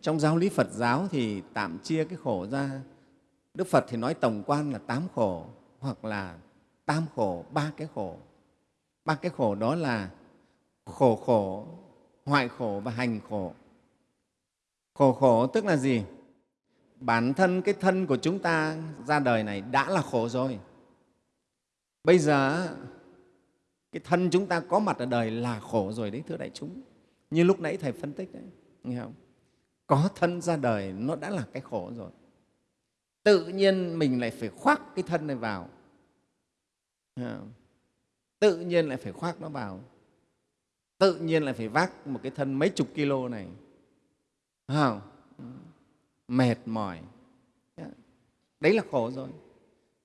trong giáo lý phật giáo thì tạm chia cái khổ ra. Đức phật thì nói tổng quan là tám khổ, hoặc là tam khổ, ba cái khổ. Ba cái khổ đó là khổ khổ, hoại khổ và hành khổ. Khổ khổ tức là gì? Bản thân cái thân của chúng ta ra đời này đã là khổ rồi bây giờ cái thân chúng ta có mặt ở đời là khổ rồi đấy, thưa đại chúng. Như lúc nãy thầy phân tích đấy, nghe không? Có thân ra đời, nó đã là cái khổ rồi. Tự nhiên mình lại phải khoác cái thân này vào. Tự nhiên lại phải khoác nó vào. Tự nhiên lại phải vác một cái thân mấy chục kilo này. Không? Ừ. mệt mỏi. Đấy là khổ rồi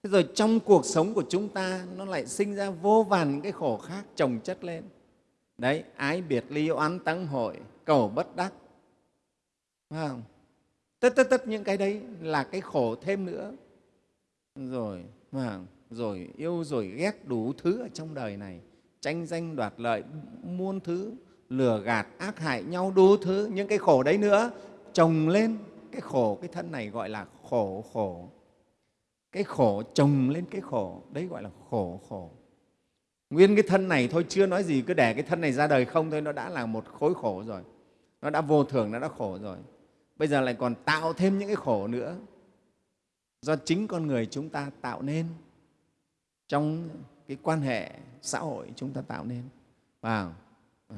thế rồi trong cuộc sống của chúng ta, nó lại sinh ra vô vàn những cái khổ khác trồng chất lên. Đấy, ái biệt ly oán tăng hội, cầu bất đắc. Phải không? Tất tất tất những cái đấy là cái khổ thêm nữa. Rồi mà rồi yêu, rồi ghét đủ thứ ở trong đời này. Tranh danh đoạt lợi, muôn thứ, lừa gạt, ác hại nhau đủ thứ. Những cái khổ đấy nữa, chồng lên. Cái khổ, cái thân này gọi là khổ khổ cái khổ, chồng lên cái khổ, đấy gọi là khổ khổ. Nguyên cái thân này thôi, chưa nói gì, cứ để cái thân này ra đời không thôi, nó đã là một khối khổ rồi. Nó đã vô thường, nó đã khổ rồi. Bây giờ lại còn tạo thêm những cái khổ nữa. Do chính con người chúng ta tạo nên. Trong cái quan hệ xã hội chúng ta tạo nên. Vào. Ờ.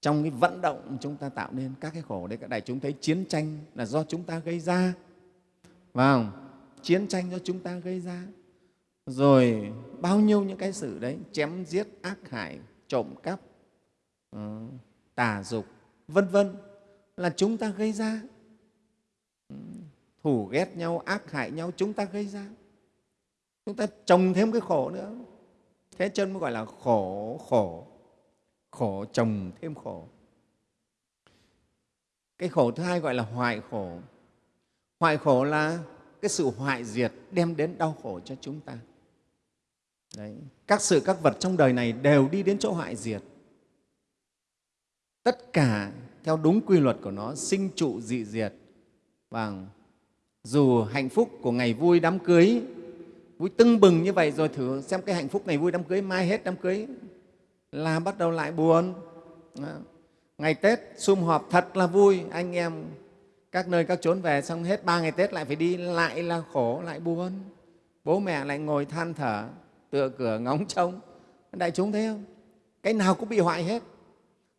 Trong cái vận động chúng ta tạo nên các cái khổ đấy. Các đại chúng thấy chiến tranh là do chúng ta gây ra. Vào chiến tranh do chúng ta gây ra. Rồi bao nhiêu những cái sự đấy chém giết ác hại trộm cắp ờ, tà dục vân vân là chúng ta gây ra. Thù ghét nhau ác hại nhau chúng ta gây ra. Chúng ta trồng thêm cái khổ nữa. Thế chân mới gọi là khổ khổ khổ trồng thêm khổ. Cái khổ thứ hai gọi là hoại khổ. Hoại khổ là cái sự hoại diệt đem đến đau khổ cho chúng ta. Đấy. các sự, các vật trong đời này đều đi đến chỗ hoại diệt. Tất cả theo đúng quy luật của nó, sinh trụ dị diệt. Và dù hạnh phúc của ngày vui đám cưới, vui tưng bừng như vậy rồi thử xem cái hạnh phúc ngày vui đám cưới, mai hết đám cưới, là bắt đầu lại buồn. Ngày tết sum họp thật là vui, anh em các nơi các chốn về xong hết ba ngày tết lại phải đi lại là khổ lại buồn bố mẹ lại ngồi than thở tựa cửa ngóng trông. Đại chúng thấy không? Cái nào cũng bị hoại hết.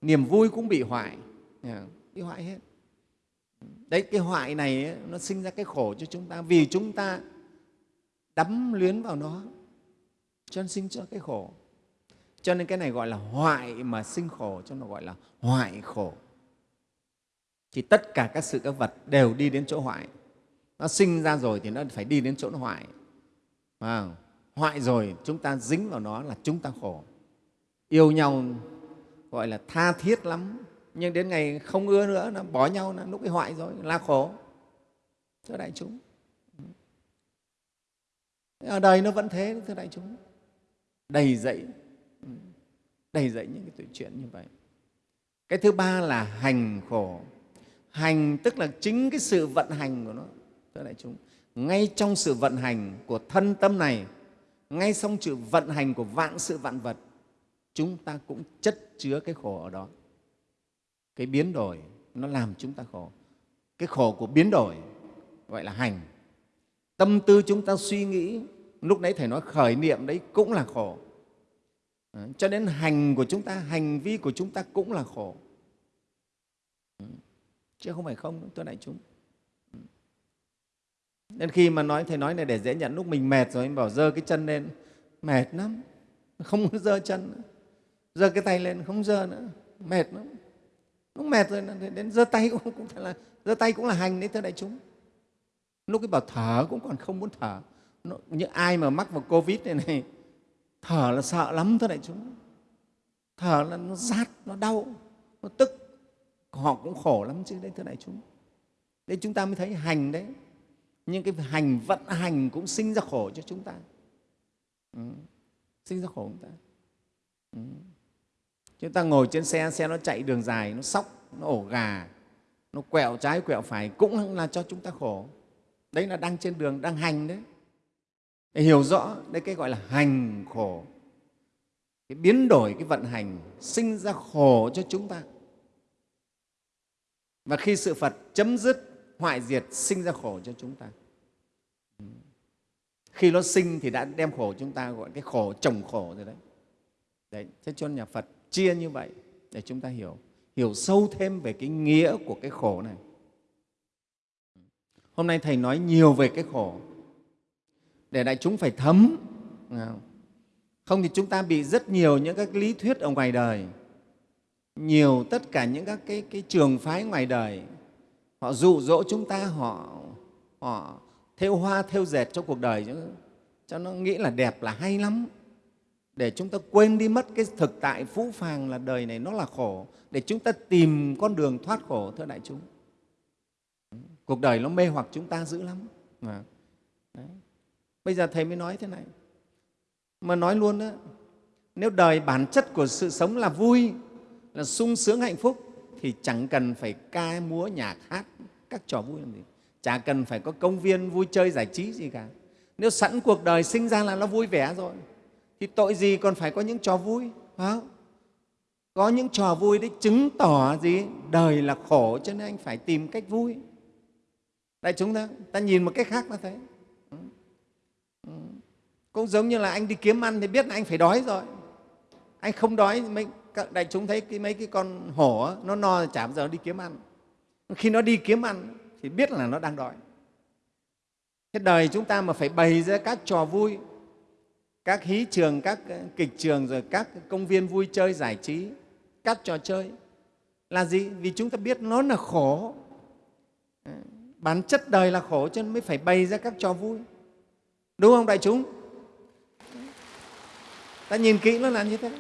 Niềm vui cũng bị hoại. Bị hoại hết. Đấy cái hoại này ấy, nó sinh ra cái khổ cho chúng ta. Vì chúng ta đắm luyến vào nó cho nên sinh ra cái khổ. Cho nên cái này gọi là hoại mà sinh khổ cho nó gọi là hoại khổ thì tất cả các sự các vật đều đi đến chỗ hoại. Nó sinh ra rồi thì nó phải đi đến chỗ nó hoại. Wow. hoại rồi chúng ta dính vào nó là chúng ta khổ. Yêu nhau, gọi là tha thiết lắm. Nhưng đến ngày không ưa nữa, nó bỏ nhau, nó lúc ấy hoại rồi, là khổ. Thưa đại chúng. Ở đời nó vẫn thế, thưa đại chúng. Đầy dậy đầy dậy những cái chuyện như vậy. Cái thứ ba là hành khổ hành, tức là chính cái sự vận hành của nó. Thưa đại chúng, ngay trong sự vận hành của thân tâm này, ngay trong sự vận hành của vạn sự vạn vật, chúng ta cũng chất chứa cái khổ ở đó. Cái biến đổi nó làm chúng ta khổ. Cái khổ của biến đổi gọi là hành. Tâm tư chúng ta suy nghĩ, lúc nãy thầy nói khởi niệm đấy cũng là khổ. Ờ, cho đến hành của chúng ta, hành vi của chúng ta cũng là khổ chứ không phải không tôi đại chúng nên khi mà nói thầy nói này để dễ nhận lúc mình mệt rồi anh bảo dơ cái chân lên mệt lắm không muốn dơ chân nữa. Dơ cái tay lên không dơ nữa mệt lắm. Lúc mệt rồi đến dơ tay cũng, cũng là dơ tay cũng là hành đấy thưa đại chúng. Lúc cái bảo thở cũng còn không muốn thở. Những ai mà mắc vào covid này này thở là sợ lắm thưa đại chúng. Thở là nó rát nó đau nó tức họ cũng khổ lắm chứ, đấy, thưa đại chúng. Đấy, chúng ta mới thấy hành đấy. Nhưng cái hành vận hành cũng sinh ra khổ cho chúng ta. Ừ. sinh ra khổ chúng ta. Ừ. chúng ta ngồi trên xe xe nó chạy đường dài, nó sóc, nó ổ gà, nó quẹo trái, quẹo phải, cũng là cho chúng ta khổ. Đấy là đang trên đường, đang hành đấy. Để hiểu rõ, đấy, cái gọi là hành khổ. Cái biến đổi, cái vận hành, sinh ra khổ cho chúng ta và khi sự phật chấm dứt, hoại diệt, sinh ra khổ cho chúng ta. Khi nó sinh thì đã đem khổ chúng ta, gọi cái khổ, chồng khổ rồi đấy. Đấy, thế cho nhà phật chia như vậy để chúng ta hiểu. Hiểu sâu thêm về cái nghĩa của cái khổ này. Hôm nay thầy nói nhiều về cái khổ. Để đại chúng phải thấm. Không thì chúng ta bị rất nhiều những các lý thuyết ở ngoài đời nhiều tất cả những các cái, cái trường phái ngoài đời họ dụ dỗ chúng ta họ họ thêu hoa thêu dệt cho cuộc đời. Cho, cho nó nghĩ là đẹp là hay lắm. Để chúng ta quên đi mất cái thực tại phũ phàng là đời này nó là khổ. Để chúng ta tìm con đường thoát khổ thưa đại chúng. Cuộc đời nó mê hoặc chúng ta dữ lắm. Đấy. bây giờ thầy mới nói thế này. Mà nói luôn đó nếu đời bản chất của sự sống là vui là sung sướng hạnh phúc thì chẳng cần phải ca múa nhạc hát các trò vui làm gì. Chả cần phải có công viên vui chơi giải trí gì cả. Nếu sẵn cuộc đời sinh ra là nó vui vẻ rồi, thì tội gì còn phải có những trò vui, phải không? có những trò vui đấy chứng tỏ gì? Đời là khổ cho nên anh phải tìm cách vui. Tại chúng ta ta nhìn một cách khác là thấy. Cũng giống như là anh đi kiếm ăn thì biết là anh phải đói rồi. Anh không đói mình các đại chúng thấy cái mấy cái con hổ nó no chả bao giờ đi kiếm ăn. Khi nó đi kiếm ăn thì biết là nó đang đói. Thế đời chúng ta mà phải bày ra các trò vui, các hí trường, các ờ, kịch trường rồi các công viên vui chơi giải trí, các trò chơi là gì? Vì chúng ta biết nó là khổ. Ờ, bản chất đời là khổ cho nên mới phải bày ra các trò vui. Đúng không đại chúng? Ta nhìn kỹ nó là như thế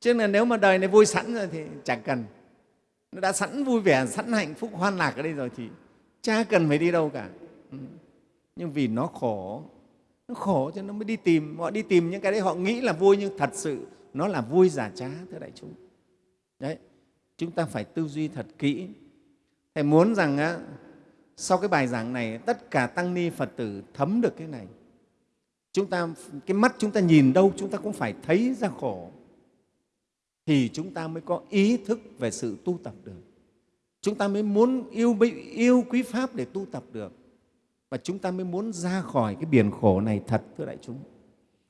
chứ là nếu mà đời này vui sẵn rồi thì chẳng cần. Nó đã sẵn vui vẻ sẵn hạnh phúc hoan lạc ở đây rồi thì cha cần phải đi đâu cả. Ừ. Nhưng vì nó khổ nó khổ cho nó mới đi tìm. Họ đi tìm những cái đấy họ nghĩ là vui nhưng thật sự nó là vui giả trá thưa đại chúng. Đấy chúng ta phải tư duy thật kỹ. Thầy muốn rằng á, sau cái bài giảng này tất cả tăng ni phật tử thấm được cái này. Chúng ta cái mắt chúng ta nhìn đâu chúng ta cũng phải thấy ra khổ thì chúng ta mới có ý thức về sự tu tập được. Chúng ta mới muốn yêu yêu quý pháp để tu tập được. Và chúng ta mới muốn ra khỏi cái biển khổ này thật, thưa đại chúng.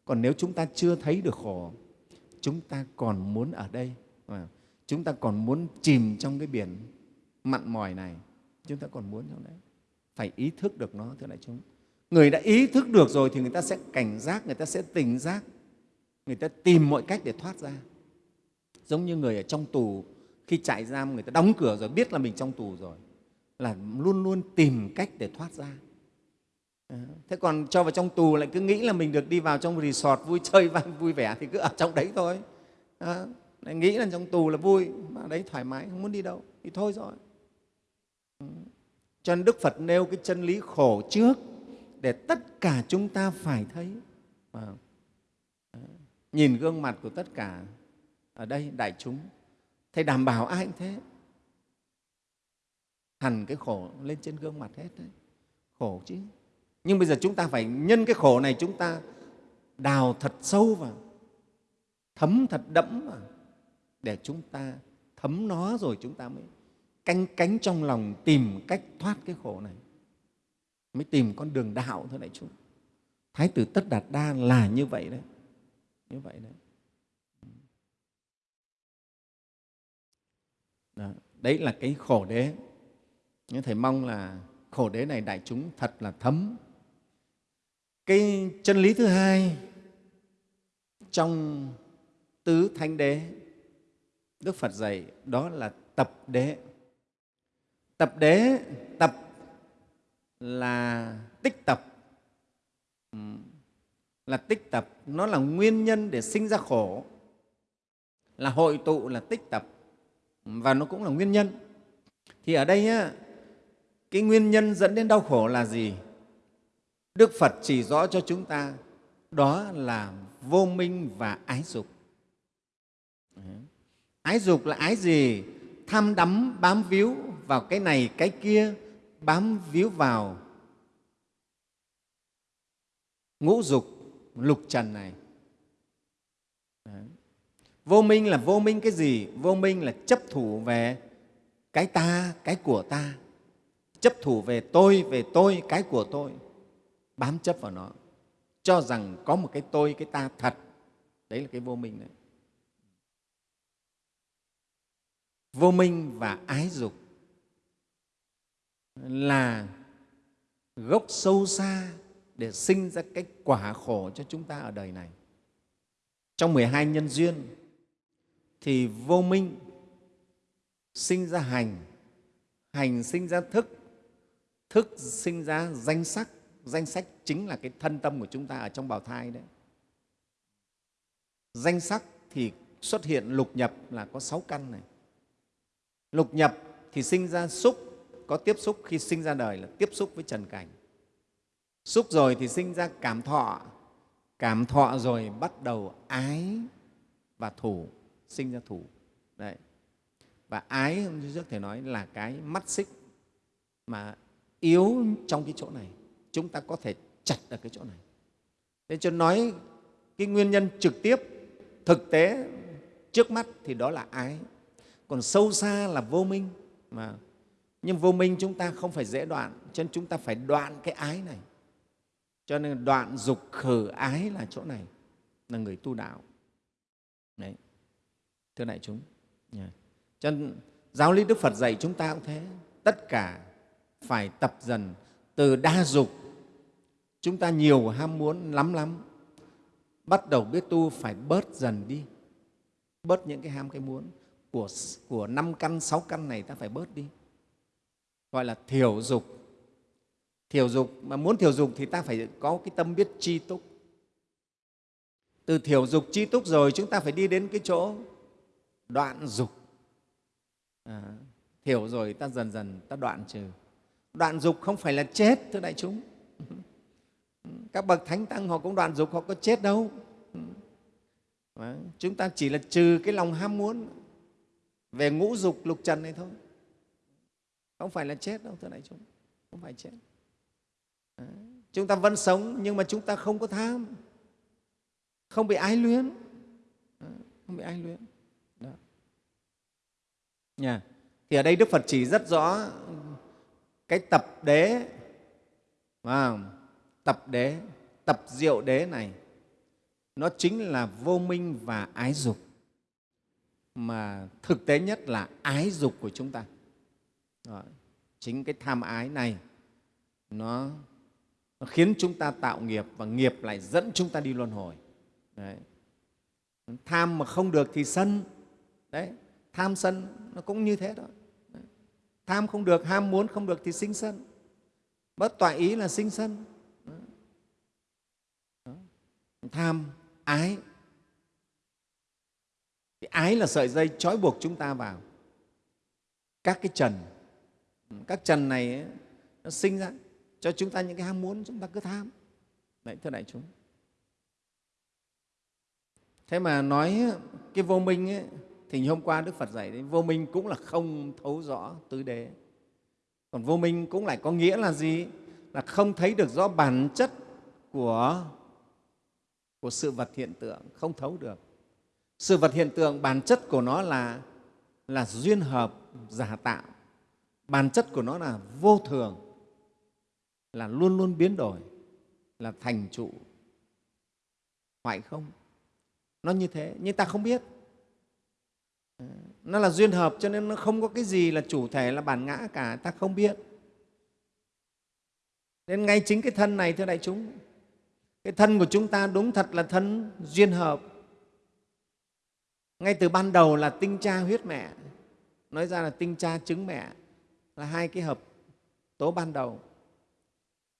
Còn nếu chúng ta chưa thấy được khổ, chúng ta còn muốn ở đây. Ờ, chúng ta còn muốn chìm trong cái biển mặn mòi này. Chúng ta còn muốn trong đấy. Phải ý thức được nó, thưa đại chúng. Người đã ý thức được rồi thì người ta sẽ cảnh giác, người ta sẽ tỉnh giác. Người ta tìm mọi cách để thoát ra giống như người ở trong tù khi chạy giam người ta đóng cửa rồi biết là mình trong tù rồi là luôn luôn tìm cách để thoát ra. Ờ, thế còn cho vào trong tù lại cứ nghĩ là mình được đi vào trong resort vui chơi vui vẻ thì cứ ở trong đấy thôi. À, lại nghĩ là trong tù là vui mà đấy thoải mái không muốn đi đâu thì thôi rồi. Ừ, cho nên đức phật nêu cái chân lý khổ trước để tất cả chúng ta phải thấy. À, nhìn gương mặt của tất cả ở đây đại chúng. Thầy đảm bảo ai cũng thế. Hẳn cái khổ lên trên gương mặt hết đấy. Khổ chứ. Nhưng bây giờ chúng ta phải nhân cái khổ này chúng ta đào thật sâu vào, thấm thật đẫm vào, để chúng ta thấm nó rồi chúng ta mới canh cánh trong lòng tìm cách thoát cái khổ này. Mới tìm con đường đạo thôi đại chúng. Thái tử tất đạt đa là như vậy đấy. Như vậy đấy. Đó. đấy là cái khổ đế. Nhưng thầy mong là khổ đế này đại chúng thật là thấm. Cái chân lý thứ hai trong tứ thánh đế, đức phật dạy đó là tập đế. Tập đế, tập là tích tập. Là tích tập, nó là nguyên nhân để sinh ra khổ. Là hội tụ, là tích tập và nó cũng là nguyên nhân. Thì ở đây á, cái nguyên nhân dẫn đến đau khổ là gì? Đức phật chỉ rõ cho chúng ta đó là vô minh và ái dục. Ái dục là ái gì? Tham đắm bám víu vào cái này cái kia bám víu vào ngũ dục lục trần này vô minh là vô minh cái gì? Vô minh là chấp thủ về cái ta, cái của ta. Chấp thủ về tôi về tôi, cái của tôi. Bám chấp vào nó. Cho rằng có một cái tôi, cái ta thật. Đấy là cái vô minh đấy. Vô minh và ái dục là gốc sâu xa để sinh ra cái quả khổ cho chúng ta ở đời này. Trong 12 nhân duyên thì vô minh sinh ra hành, hành sinh ra thức, thức sinh ra danh sắc, danh sách chính là cái thân tâm của chúng ta ở trong bào thai đấy. Danh sắc thì xuất hiện lục nhập là có sáu căn này. Lục nhập thì sinh ra xúc, có tiếp xúc khi sinh ra đời là tiếp xúc với trần cảnh. Xúc rồi thì sinh ra cảm thọ. Cảm thọ rồi bắt đầu ái và thủ sinh ra thủ đấy. Và ái hôm trước thầy nói là cái mắt xích mà yếu trong cái chỗ này. Chúng ta có thể chặt ở cái chỗ này. Thế cho nói cái nguyên nhân trực tiếp, thực tế trước mắt thì đó là ái. Còn sâu xa là vô minh mà. Nhưng vô minh chúng ta không phải dễ đoạn, cho nên chúng ta phải đoạn cái ái này. Cho nên đoạn dục khử ái là chỗ này, là người tu đạo thưa đại chúng. Cho nên giáo lý đức phật dạy chúng ta cũng thế. Tất cả phải tập dần. Từ đa dục, chúng ta nhiều ham muốn lắm lắm. Bắt đầu biết tu phải bớt dần đi. Bớt những cái ham, cái muốn của của năm căn, sáu căn này ta phải bớt đi. Gọi là thiểu dục. Thiểu dục, mà muốn thiểu dục thì ta phải có cái tâm biết tri túc. Từ thiểu dục tri túc rồi chúng ta phải đi đến cái chỗ đoạn dục. Ờ, à, thiểu rồi ta dần dần ta đoạn trừ. Đoạn dục không phải là chết thưa đại chúng. Các bậc thánh tăng họ cũng đoạn dục họ có chết đâu. À, chúng ta chỉ là trừ cái lòng ham muốn về ngũ dục lục trần này thôi. Không phải là chết đâu thưa đại chúng. Không phải chết. Ờ, chúng ta vẫn sống nhưng mà chúng ta không có tham. Không bị ái luyến. Không bị ái luyến. Đó. Thì ở đây đức phật chỉ rất rõ cái tập đế à, tập đế tập diệu đế này nó chính là vô minh và ái dục mà thực tế nhất là ái dục của chúng ta Đó. chính cái tham ái này nó nó khiến chúng ta tạo nghiệp và nghiệp lại dẫn chúng ta đi luân hồi đấy. tham mà không được thì sân đấy tham sân nó cũng như thế đó. Đấy. tham không được ham muốn không được thì sinh sân. Bất tọa ý là sinh sân. Đó. tham ái. Thì ái là sợi dây trói buộc chúng ta vào. Các cái trần các trần này ấy, nó sinh ra cho chúng ta những cái ham muốn chúng ta cứ tham. Đấy thưa đại chúng. Thế mà nói cái vô minh ấy, thì hôm qua đức phật dạy đấy, vô minh cũng là không thấu rõ tứ đế. Còn vô minh cũng lại có nghĩa là gì? Là không thấy được rõ bản chất của của sự vật hiện tượng, không thấu được. Sự vật hiện tượng, bản chất của nó là là duyên hợp, giả tạo. Bản chất của nó là vô thường, là luôn luôn biến đổi, là thành trụ. Hoại không? Nó như thế, nhưng ta không biết nó là duyên hợp cho nên nó không có cái gì là chủ thể là bản ngã cả, ta không biết. Nên ngay chính cái thân này, thưa đại chúng, cái thân của chúng ta đúng thật là thân duyên hợp. Ngay từ ban đầu là tinh cha huyết mẹ, nói ra là tinh cha trứng mẹ, là hai cái hợp tố ban đầu.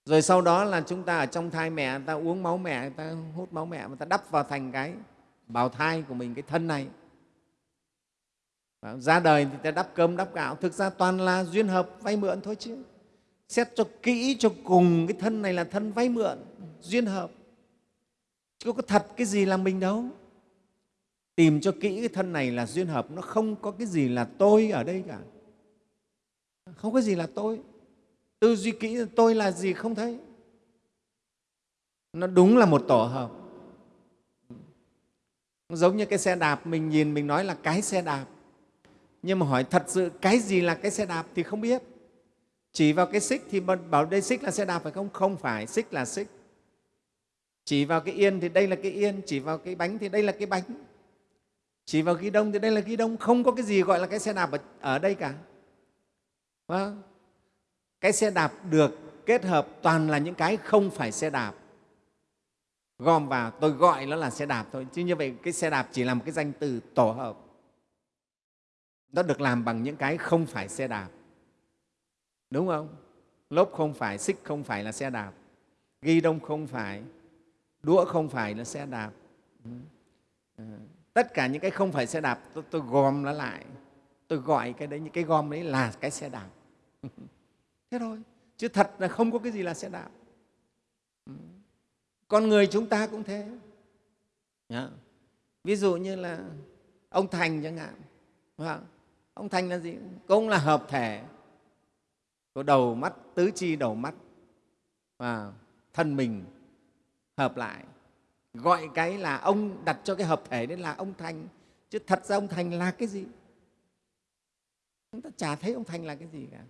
Rồi sau đó là chúng ta ở trong thai mẹ, ta uống máu mẹ, ta hút máu mẹ mà ta đắp vào thành cái bào thai của mình, cái thân này ra đời thì ta đắp cơm, đắp gạo, thực ra toàn là duyên hợp vay mượn thôi chứ. Xét cho kỹ cho cùng, cái thân này là thân vay mượn, duyên hợp. Chứ có thật cái gì là mình đâu. Tìm cho kỹ cái thân này là duyên hợp, nó không có cái gì là tôi ở đây cả. Không có gì là tôi. Tư duy kỹ tôi là gì không thấy. Nó đúng là một tổ hợp. Giống như cái xe đạp, mình nhìn, mình nói là cái xe đạp nhưng mà hỏi thật sự cái gì là cái xe đạp thì không biết. Chỉ vào cái xích thì bảo đây xích là xe đạp phải không? Không phải xích là xích. Chỉ vào cái yên thì đây là cái yên chỉ vào cái bánh thì đây là cái bánh. Chỉ vào ghi đông thì đây là ghi đông không có cái gì gọi là cái xe đạp ở, ở đây cả. Vâng. Cái xe đạp được kết hợp toàn là những cái không phải xe đạp. Gom vào tôi gọi nó là xe đạp thôi chứ như vậy cái xe đạp chỉ là một cái danh từ tổ hợp nó được làm bằng những cái không phải xe đạp. Đúng không? Lốp không phải xích không phải là xe đạp. Ghi đông không phải đũa không phải là xe đạp. Ừ. Ờ, tất cả những cái không phải xe đạp tôi, tôi gom nó lại. Tôi gọi cái đấy những cái gom đấy là cái xe đạp. Thế thôi chứ thật là không có cái gì là xe đạp. Ừ. Con người chúng ta cũng thế. Ví dụ như là ông thành chẳng hạn ông thành là gì? Cũng là hợp thể có đầu mắt, tứ chi đầu mắt. Và thân mình hợp lại. Gọi cái là ông, đặt cho cái hợp thể đấy là ông thành chứ thật ra ông thành là cái gì? Chúng ta chả thấy ông thành là cái gì cả.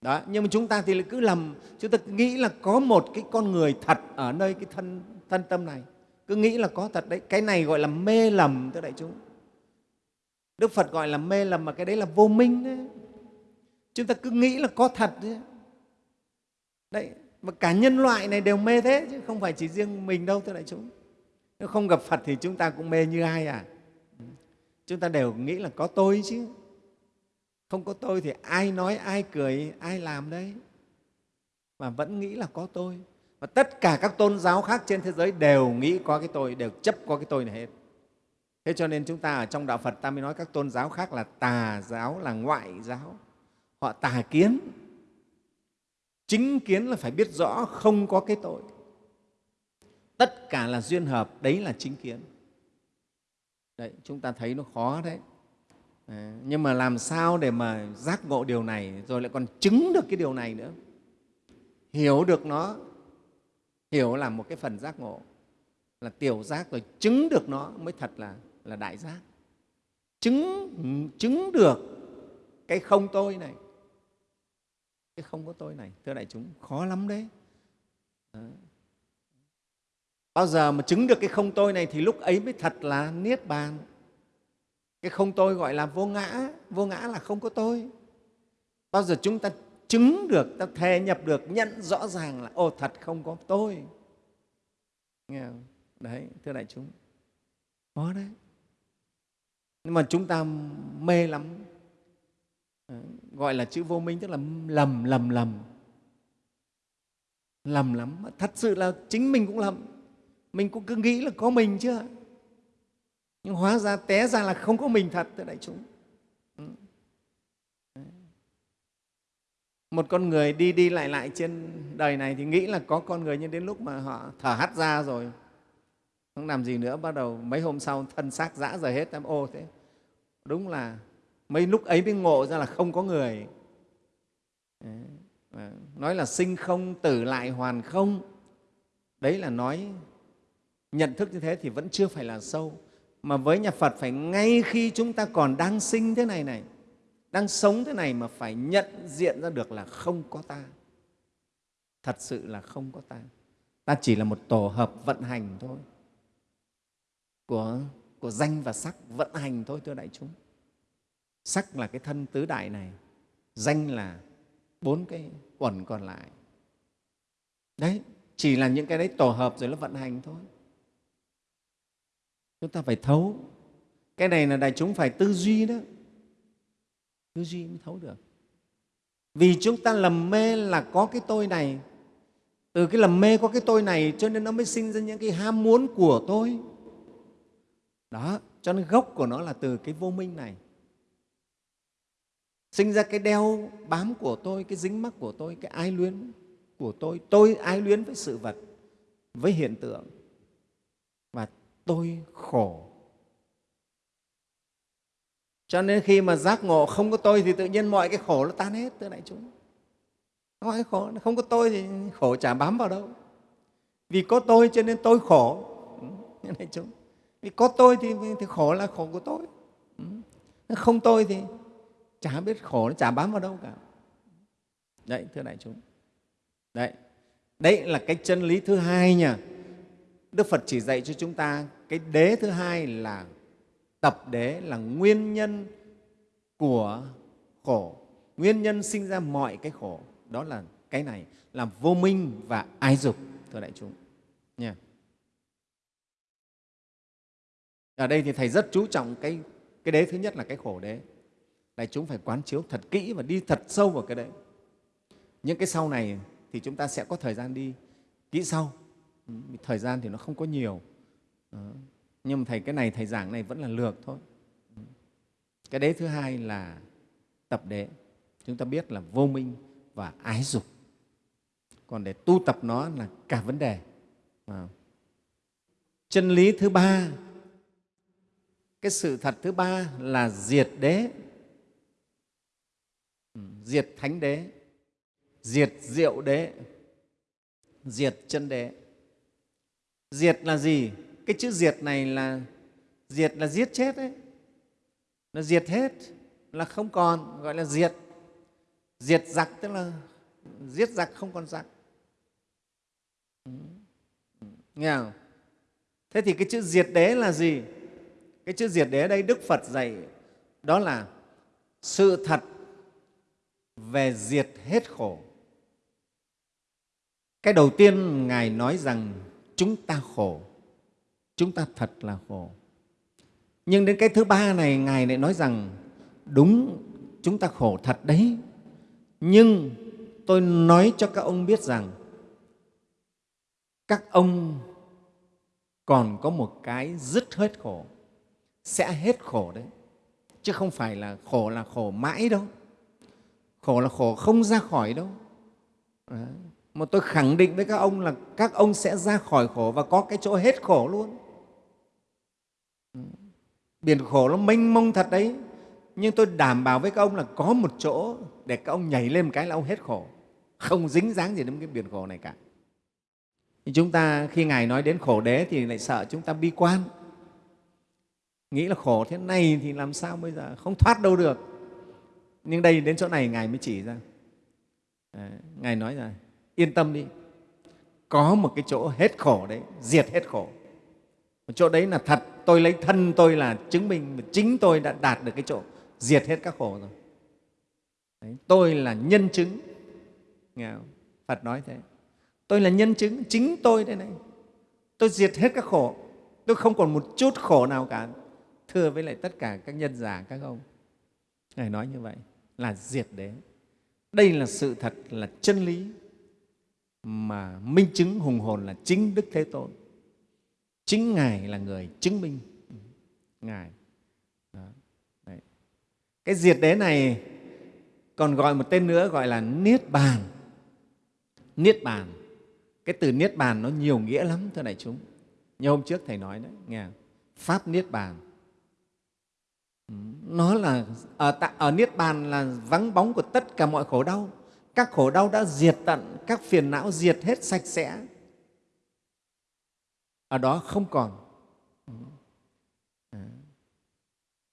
Đó, nhưng mà chúng ta thì lại cứ lầm. Chúng ta nghĩ là có một cái con người thật ở nơi cái thân thân tâm này. Cứ nghĩ là có thật đấy. Cái này gọi là mê lầm thưa đại chúng đức phật gọi là mê lầm mà cái đấy là vô minh đấy chúng ta cứ nghĩ là có thật đấy đấy, mà cả nhân loại này đều mê thế chứ, không phải chỉ riêng mình đâu thưa đại chúng. Nếu không gặp phật thì chúng ta cũng mê như ai à? Chúng ta đều nghĩ là có tôi chứ. Không có tôi thì ai nói, ai cười, ai làm đấy. Mà vẫn nghĩ là có tôi. Và tất cả các tôn giáo khác trên thế giới đều nghĩ có cái tôi, đều chấp có cái tôi này hết thế cho nên chúng ta ở trong đạo phật ta mới nói các tôn giáo khác là tà giáo là ngoại giáo. Họ tà kiến. Chính kiến là phải biết rõ không có cái tội. Tất cả là duyên hợp đấy là chính kiến. Đấy chúng ta thấy nó khó đấy. À, nhưng mà làm sao để mà giác ngộ điều này rồi lại còn chứng được cái điều này nữa? Hiểu được nó hiểu là một cái phần giác ngộ. Là tiểu giác rồi chứng được nó mới thật là là đại giác. Chứng chứng được cái không tôi này. Cái không có tôi này, thưa đại chúng, khó lắm đấy. Đó. bao giờ mà chứng được cái không tôi này thì lúc ấy mới thật là niết bàn. Cái không tôi gọi là vô ngã vô ngã là không có tôi. Bao giờ chúng ta chứng được, ta thề nhập được, nhận rõ ràng là ô thật không có tôi. Nghe không? đấy, thưa đại chúng. Có đấy nhưng mà chúng ta mê lắm. Ờ, gọi là chữ vô minh, tức là lầm lầm lầm. Lầm lắm. Thật sự là chính mình cũng lầm. Mình cũng cứ nghĩ là có mình chưa nhưng hóa ra, té ra là không có mình thật, thưa đại chúng. Ừ. Một con người đi đi lại lại trên đời này thì nghĩ là có con người, nhưng đến lúc mà họ thở hắt ra rồi, không làm gì nữa, bắt đầu mấy hôm sau thân xác dã rời hết, em ô thế đúng là mấy lúc ấy mới ngộ ra là không có người. Nói là sinh không tử lại hoàn không. Đấy là nói nhận thức như thế thì vẫn chưa phải là sâu. Mà với nhà Phật phải ngay khi chúng ta còn đang sinh thế này này đang sống thế này mà phải nhận diện ra được là không có ta. Thật sự là không có ta. Ta chỉ là một tổ hợp vận hành thôi. Của, của danh và sắc vận hành thôi, thưa đại chúng. Sắc là cái thân tứ đại này, danh là bốn cái uẩn còn lại. Đấy, chỉ là những cái đấy tổ hợp rồi nó vận hành thôi. Chúng ta phải thấu. Cái này là đại chúng phải tư duy đó. Tư duy mới thấu được. Vì chúng ta lầm mê là có cái tôi này. Từ cái lầm mê có cái tôi này cho nên nó mới sinh ra những cái ham muốn của tôi đó, cho nên gốc của nó là từ cái vô minh này. Sinh ra cái đeo bám của tôi, cái dính mắc của tôi, cái ái luyến của tôi. Tôi ái luyến với sự vật, với hiện tượng. Và tôi khổ. Cho nên khi mà giác ngộ không có tôi thì tự nhiên mọi cái khổ nó tan hết, thưa đại chúng. Mọi cái khổ, không có tôi thì khổ chả bám vào đâu. Vì có tôi cho nên tôi khổ. Ừ, thưa đại chúng vì có tôi thì, thì khổ là khổ của tôi. Ừ. Không tôi thì chả biết khổ nó chả bám vào đâu cả. Đấy thưa đại chúng. Đấy. Đấy là cái chân lý thứ hai nha. Đức phật chỉ dạy cho chúng ta cái đế thứ hai là tập đế là nguyên nhân của khổ. Nguyên nhân sinh ra mọi cái khổ. Đó là cái này là vô minh và ái dục thưa đại chúng. Nha. Ở đây thì thầy rất chú trọng cái cái đế, thứ nhất là cái khổ đế. Đại chúng phải quán chiếu thật kỹ và đi thật sâu vào cái đấy những cái sau này thì chúng ta sẽ có thời gian đi kỹ sau. Ừ, thời gian thì nó không có nhiều. Nhưng mà thầy, cái này thầy giảng này vẫn là lược thôi. Ừ. Cái đế thứ hai là tập đế. Chúng ta biết là vô minh và ái dục. Còn để tu tập nó là cả vấn đề. Chân lý thứ ba cái sự thật thứ ba là diệt đế. Diệt thánh đế. Diệt diệu đế. Diệt chân đế. Diệt là gì? Cái chữ diệt này là, diệt là giết chết đấy. Nó diệt hết, là không còn, gọi là diệt. Diệt giặc tức là giết giặc không còn giặc. Nghe không? thế thì cái chữ diệt đế là gì? Cái chữ diệt đế đây đức phật dạy đó là sự thật về diệt hết khổ. Cái đầu tiên ngài nói rằng chúng ta khổ, chúng ta thật là khổ. Nhưng đến cái thứ ba này ngài lại nói rằng, đúng, chúng ta khổ thật đấy. Nhưng tôi nói cho các ông biết rằng, các ông còn có một cái dứt hết khổ sẽ hết khổ đấy. Chứ không phải là khổ là khổ mãi đâu. Khổ là khổ không ra khỏi đâu. Đấy. mà tôi khẳng định với các ông là các ông sẽ ra khỏi khổ và có cái chỗ hết khổ luôn. Biển khổ nó mênh mông thật đấy. Nhưng tôi đảm bảo với các ông là có một chỗ để các ông nhảy lên một cái là ông hết khổ. Không dính dáng gì đến cái biển khổ này cả. Chúng ta khi ngài nói đến khổ đế thì lại sợ chúng ta bi quan nghĩ là khổ thế này thì làm sao bây giờ? Không thoát đâu được. Nhưng đây đến chỗ này ngài mới chỉ ra. À, ngài nói là yên tâm đi. Có một cái chỗ hết khổ đấy diệt hết khổ. Một chỗ đấy là thật. Tôi lấy thân tôi là chứng minh chính tôi đã đạt được cái chỗ diệt hết các khổ rồi. Đấy, tôi là nhân chứng. Nghe không? phật nói thế. Tôi là nhân chứng chính tôi đây này. Tôi diệt hết các khổ. Tôi không còn một chút khổ nào cả thưa với lại tất cả các nhân giả, các ông. Ngài nói như vậy là diệt đế. Đây là sự thật, là chân lý mà minh chứng hùng hồn là chính đức thế tôn. Chính ngài là người chứng minh. Ngài, Đó. Đấy. cái diệt đế này còn gọi một tên nữa gọi là niết bàn. Niết bàn, cái từ niết bàn nó nhiều nghĩa lắm, thưa đại chúng. Như hôm trước thầy nói đấy, nghe pháp niết bàn nó là à, ở, ở niết bàn là vắng bóng của tất cả mọi khổ đau. Các khổ đau đã diệt tận các phiền não diệt hết sạch sẽ. Ở đó không còn.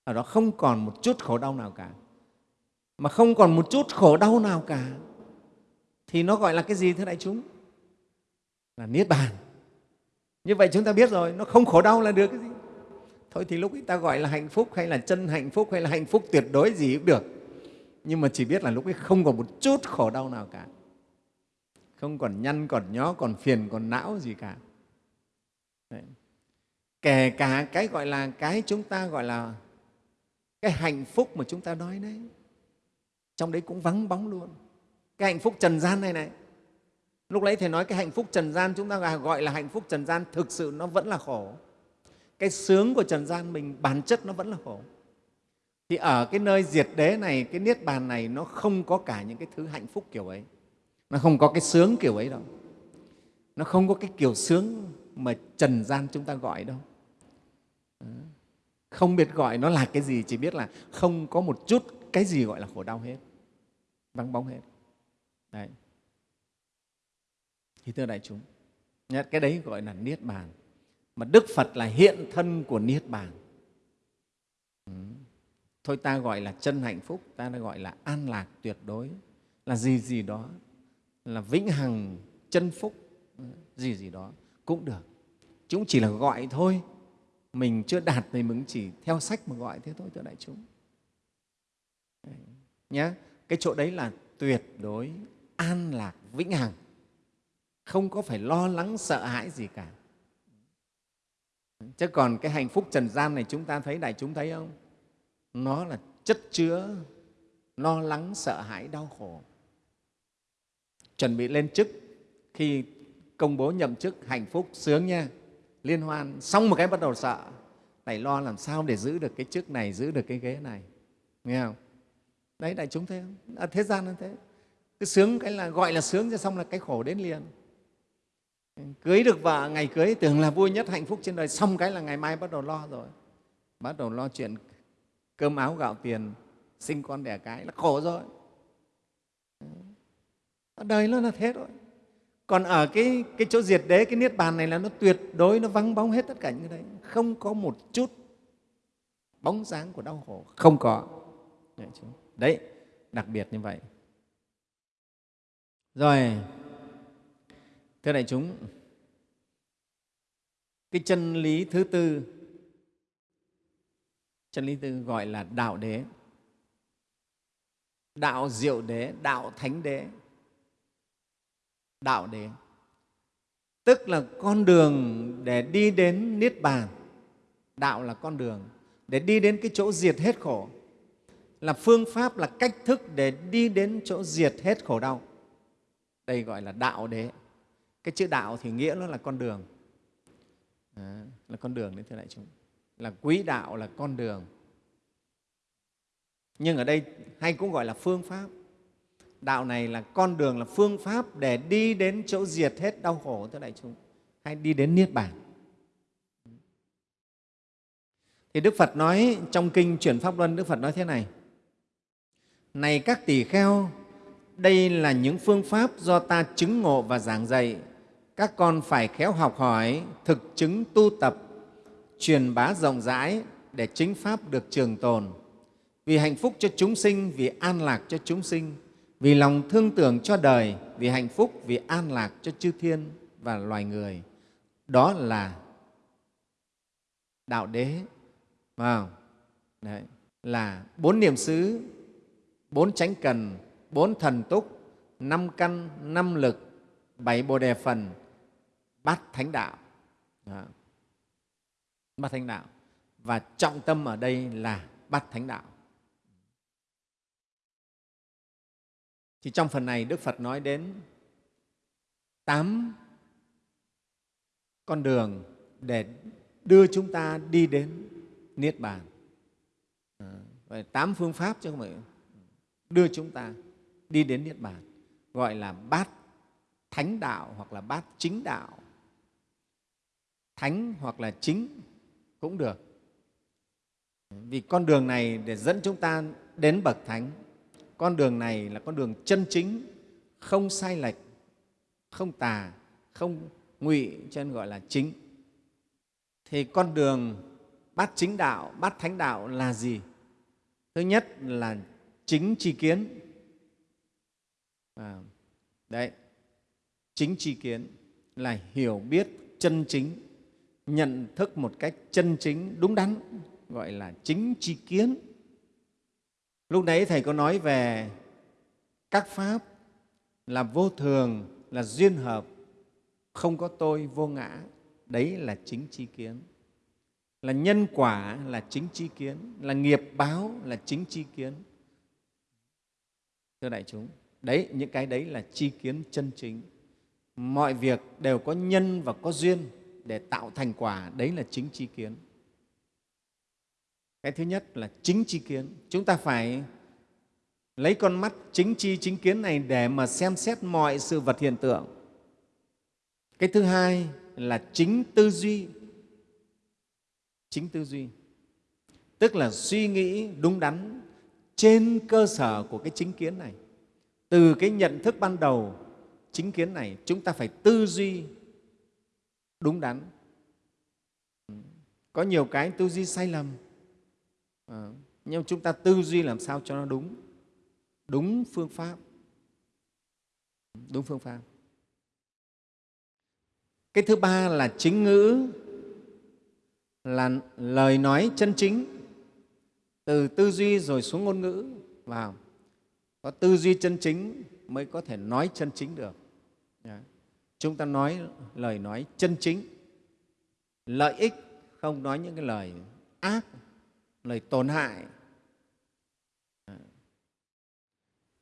Ở đó không còn một chút khổ đau nào cả. Mà không còn một chút khổ đau nào cả. Thì nó gọi là cái gì thưa đại chúng? Là niết bàn. Như vậy chúng ta biết rồi nó không khổ đau là được cái gì? Thôi thì lúc ấy ta gọi là hạnh phúc hay là chân hạnh phúc hay là hạnh phúc tuyệt đối gì cũng được. Nhưng mà chỉ biết là lúc ấy không còn một chút khổ đau nào cả. Không còn nhăn, còn nhó, còn phiền, còn não gì cả. Đấy. kể cả cái gọi là cái chúng ta gọi là cái hạnh phúc mà chúng ta nói đấy, trong đấy cũng vắng bóng luôn. Cái hạnh phúc trần gian này này. Lúc đấy thầy nói cái hạnh phúc trần gian chúng ta gọi là hạnh phúc trần gian, thực sự nó vẫn là khổ cái sướng của trần gian mình bản chất nó vẫn là khổ thì ở cái nơi diệt đế này, cái niết bàn này nó không có cả những cái thứ hạnh phúc kiểu ấy. Nó không có cái sướng kiểu ấy đâu. Nó không có cái kiểu sướng mà trần gian chúng ta gọi đâu. Không biết gọi nó là cái gì, chỉ biết là không có một chút cái gì gọi là khổ đau hết. Vắng bóng hết. Đấy. Thì thưa đại chúng cái đấy gọi là niết bàn mà đức phật là hiện thân của niết bàn. Ừ. thôi ta gọi là chân hạnh phúc ta đã gọi là an lạc tuyệt đối. Là gì gì đó là vĩnh hằng chân phúc gì gì đó cũng được. Chúng chỉ là gọi thôi. Mình chưa đạt thì mình chỉ theo sách mà gọi thế thôi thưa đại chúng. Nhá, cái chỗ đấy là tuyệt đối an lạc vĩnh hằng. Không có phải lo lắng sợ hãi gì cả chứ còn cái hạnh phúc trần gian này chúng ta thấy đại chúng thấy không? Nó là chất chứa lo lắng sợ hãi đau khổ. Chuẩn bị lên chức khi công bố nhậm chức hạnh phúc sướng nha. Liên hoan xong một cái bắt đầu sợ. Lại lo làm sao để giữ được cái chức này giữ được cái ghế này? Nghe không? Đấy đại chúng thấy không? À, thế gian nó thế. Cứ sướng cái là gọi là sướng xong là cái khổ đến liền cưới được vợ ngày cưới tưởng là vui nhất hạnh phúc trên đời. Xong cái là ngày mai bắt đầu lo rồi. Bắt đầu lo chuyện cơm áo gạo tiền sinh con đẻ cái là khổ rồi. Đời nó là thế rồi còn ở cái, cái chỗ diệt đế cái niết bàn này là nó tuyệt đối nó vắng bóng hết tất cả những cái đấy. Không có một chút bóng dáng của đau khổ. Không có. Đấy đặc biệt như vậy. Rồi thưa đại chúng, cái chân lý thứ tư, chân lý tư gọi là đạo đế, đạo diệu đế, đạo thánh đế, đạo đế. Tức là con đường để đi đến niết bàn. Đạo là con đường để đi đến cái chỗ diệt hết khổ. Là phương pháp, là cách thức để đi đến chỗ diệt hết khổ đau. Đây gọi là đạo đế cái chữ đạo thì nghĩa nó là con đường. À, là con đường đấy thưa đại chúng. Là quý đạo là con đường. Nhưng ở đây hay cũng gọi là phương pháp. Đạo này là con đường là phương pháp để đi đến chỗ diệt hết đau khổ thưa đại chúng. Hay đi đến niết bàn. Thì đức phật nói trong kinh chuyển pháp luân đức phật nói thế này. Này các tỷ kheo đây là những phương pháp do ta chứng ngộ và giảng dạy các con phải khéo học hỏi thực chứng tu tập truyền bá rộng rãi để chính pháp được trường tồn. Vì hạnh phúc cho chúng sinh vì an lạc cho chúng sinh vì lòng thương tưởng cho đời vì hạnh phúc vì an lạc cho chư thiên và loài người. Đó là đạo đế. Vào Đấy, là bốn niệm xứ bốn chánh cần bốn thần túc năm căn năm lực bảy bồ đề phần bát thánh đạo. Đó. bát thánh đạo. Và trọng tâm ở đây là bát thánh đạo. Thì trong phần này đức phật nói đến tám con đường để đưa chúng ta đi đến niết bàn. Tám phương pháp chứ không phải đưa chúng ta đi đến niết bàn, gọi là bát thánh đạo hoặc là bát chính đạo thánh hoặc là chính cũng được. Vì con đường này để dẫn chúng ta đến bậc thánh con đường này là con đường chân chính không sai lệch không tà không ngụy cho nên gọi là chính. Thì con đường bát chính đạo bát thánh đạo là gì? Thứ nhất là chính tri kiến. À, đấy chính tri kiến là hiểu biết chân chính nhận thức một cách chân chính, đúng đắn, gọi là chính tri kiến. Lúc đấy thầy có nói về các pháp là vô thường, là duyên hợp, không có tôi, vô ngã. Đấy là chính tri kiến. Là nhân quả là chính tri kiến, là nghiệp báo là chính tri kiến. Thưa đại chúng, đấy, những cái đấy là tri kiến chân chính. Mọi việc đều có nhân và có duyên để tạo thành quả, đấy là chính tri kiến. Cái thứ nhất là chính tri kiến. Chúng ta phải lấy con mắt chính tri chính kiến này để mà xem xét mọi sự vật hiện tượng. Cái thứ hai là chính tư duy. Chính tư duy. Tức là suy nghĩ đúng đắn trên cơ sở của cái chính kiến này. Từ cái nhận thức ban đầu, chính kiến này, chúng ta phải tư duy đúng đắn. Có nhiều cái tư duy sai lầm. À, nhưng chúng ta tư duy làm sao cho nó đúng? Đúng phương pháp. Đúng phương pháp. Cái thứ ba là chính ngữ là lời nói chân chính. Từ tư duy rồi xuống ngôn ngữ. Vào. Có tư duy chân chính mới có thể nói chân chính được. Dạ chúng ta nói lời nói chân chính. Lợi ích không nói những cái lời ác, lời tổn hại.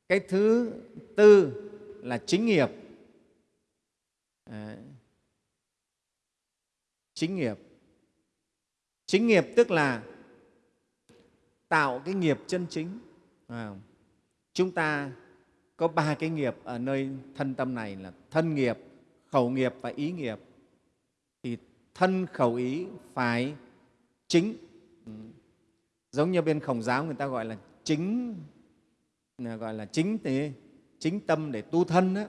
Cái thứ tư là chính nghiệp. Ờ, chính nghiệp. Chính nghiệp tức là tạo cái nghiệp chân chính. Chúng ta có ba cái nghiệp ở nơi thân tâm này là thân nghiệp khẩu nghiệp và ý nghiệp, thì thân khẩu ý phải chính. Ừ. Giống như bên khổng giáo người ta gọi là chính gọi là chính thì chính tâm để tu thân đó.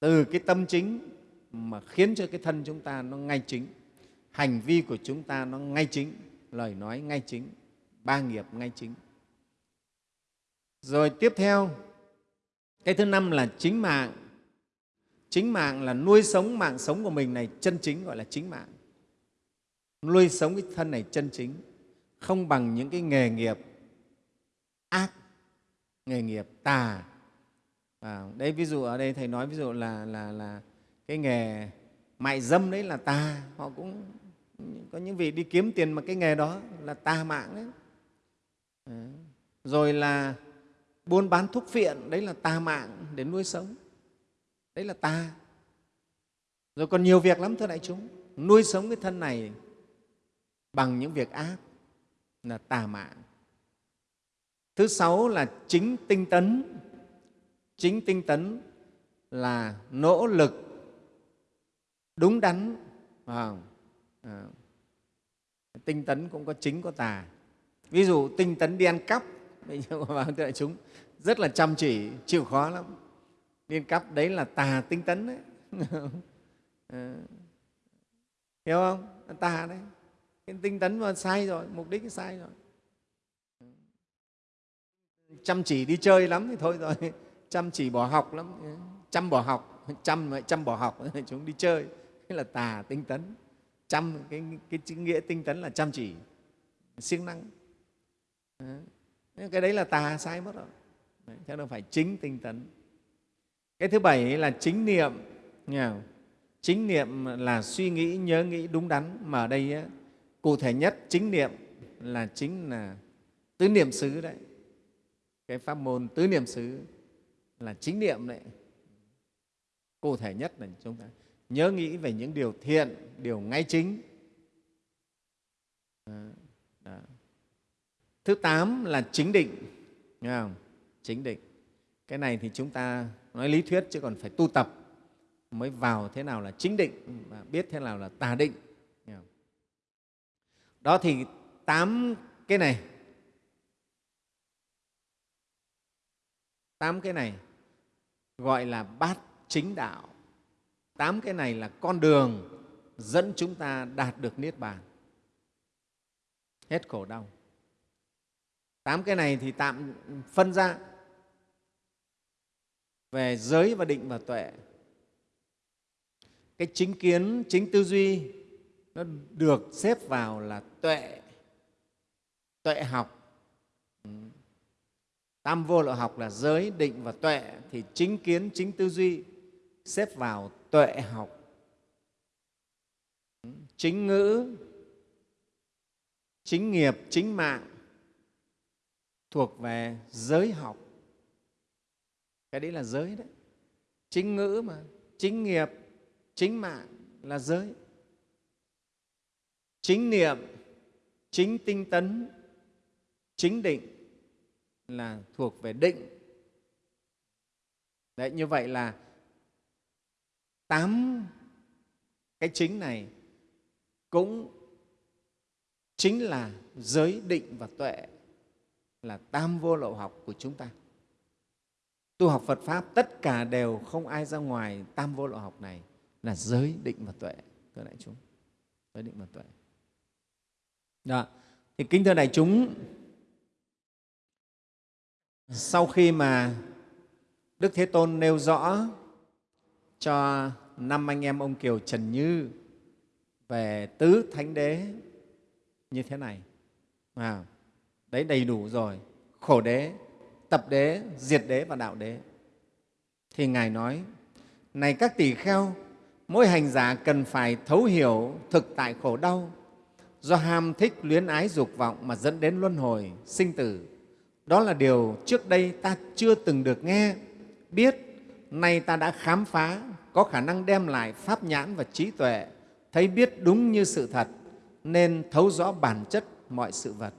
từ cái tâm chính mà khiến cho cái thân chúng ta nó ngay chính, hành vi của chúng ta nó ngay chính, lời nói ngay chính, ba nghiệp ngay chính. Rồi tiếp theo, cái thứ năm là chính mạng chính mạng là nuôi sống mạng sống của mình này chân chính gọi là chính mạng. Nuôi sống cái thân này chân chính không bằng những cái nghề nghiệp ác nghề nghiệp tà. À, đây ví dụ ở đây thầy nói ví dụ là là là cái nghề mại dâm đấy là tà. Họ cũng có những vị đi kiếm tiền mà cái nghề đó là tà mạng đấy. À, rồi là buôn bán thuốc phiện đấy là tà mạng để nuôi sống đấy là tà rồi còn nhiều việc lắm thưa đại chúng. Nuôi sống cái thân này bằng những việc ác là tà mạng. Thứ sáu là chính tinh tấn. Chính tinh tấn là nỗ lực đúng đắn. À, à, tinh tấn cũng có chính có tà. Ví dụ tinh tấn đi ăn cắp. Vâng, thưa đại chúng rất là chăm chỉ chịu khó lắm liên cấp đấy là tà tinh tấn đấy. À, hiểu không? Tà đấy. Cái tinh tấn mà sai rồi mục đích sai rồi. Chăm chỉ đi chơi lắm thì thôi rồi. Chăm chỉ bỏ học lắm. Chăm bỏ học. Chăm chăm bỏ học chúng đi chơi. Thế là tà tinh tấn. Chăm cái, cái chữ nghĩa tinh tấn là chăm chỉ siêng năng. Cái đấy là tà sai mất rồi. Đấy, chắc đâu phải chính tinh tấn cái thứ bảy là chính niệm nghe không? chính niệm là suy nghĩ, nhớ nghĩ đúng đắn mà ở đây cụ thể nhất chính niệm là chính là tứ niệm xứ đấy cái pháp môn tứ niệm xứ là chính niệm đấy cụ thể nhất là chúng ta nhớ nghĩ về những điều thiện, điều ngay chính đó. Đó. thứ tám là chính định nghe không? chính định cái này thì chúng ta nói lý thuyết chứ còn phải tu tập mới vào thế nào là chính định và biết thế nào là tà định. Đó thì tám cái này. Tám cái này gọi là bát chính đạo. Tám cái này là con đường dẫn chúng ta đạt được niết bàn. Hết khổ đau. Tám cái này thì tạm phân ra về giới và định và tuệ. Cái chính kiến, chính tư duy nó được xếp vào là tuệ tuệ học. Tam vô lậu học là giới, định và tuệ. Thì chính kiến, chính tư duy xếp vào tuệ học. Chính ngữ, chính nghiệp, chính mạng thuộc về giới học cái đấy là giới đấy. Chính ngữ mà, chính nghiệp, chính mạng là giới. Chính niệm, chính tinh tấn, chính định là thuộc về định. Đấy, như vậy là tám cái chính này cũng chính là giới định và tuệ, là tam vô lậu học của chúng ta tu học phật pháp tất cả đều không ai ra ngoài tam vô lộ học này là giới định và tuệ thưa đại chúng. Giới định và tuệ. Đó. Thì kính thưa đại chúng sau khi mà đức thế tôn nêu rõ cho năm anh em ông kiều trần như về tứ thánh đế như thế này. À, đấy đầy đủ rồi. Khổ đế tập đế, diệt đế và đạo đế. Thì ngài nói, này các tỷ kheo, mỗi hành giả cần phải thấu hiểu thực tại khổ đau. Do ham thích luyến ái dục vọng mà dẫn đến luân hồi, sinh tử. Đó là điều trước đây ta chưa từng được nghe. Biết, nay ta đã khám phá, có khả năng đem lại pháp nhãn và trí tuệ. Thấy biết đúng như sự thật, nên thấu rõ bản chất mọi sự vật.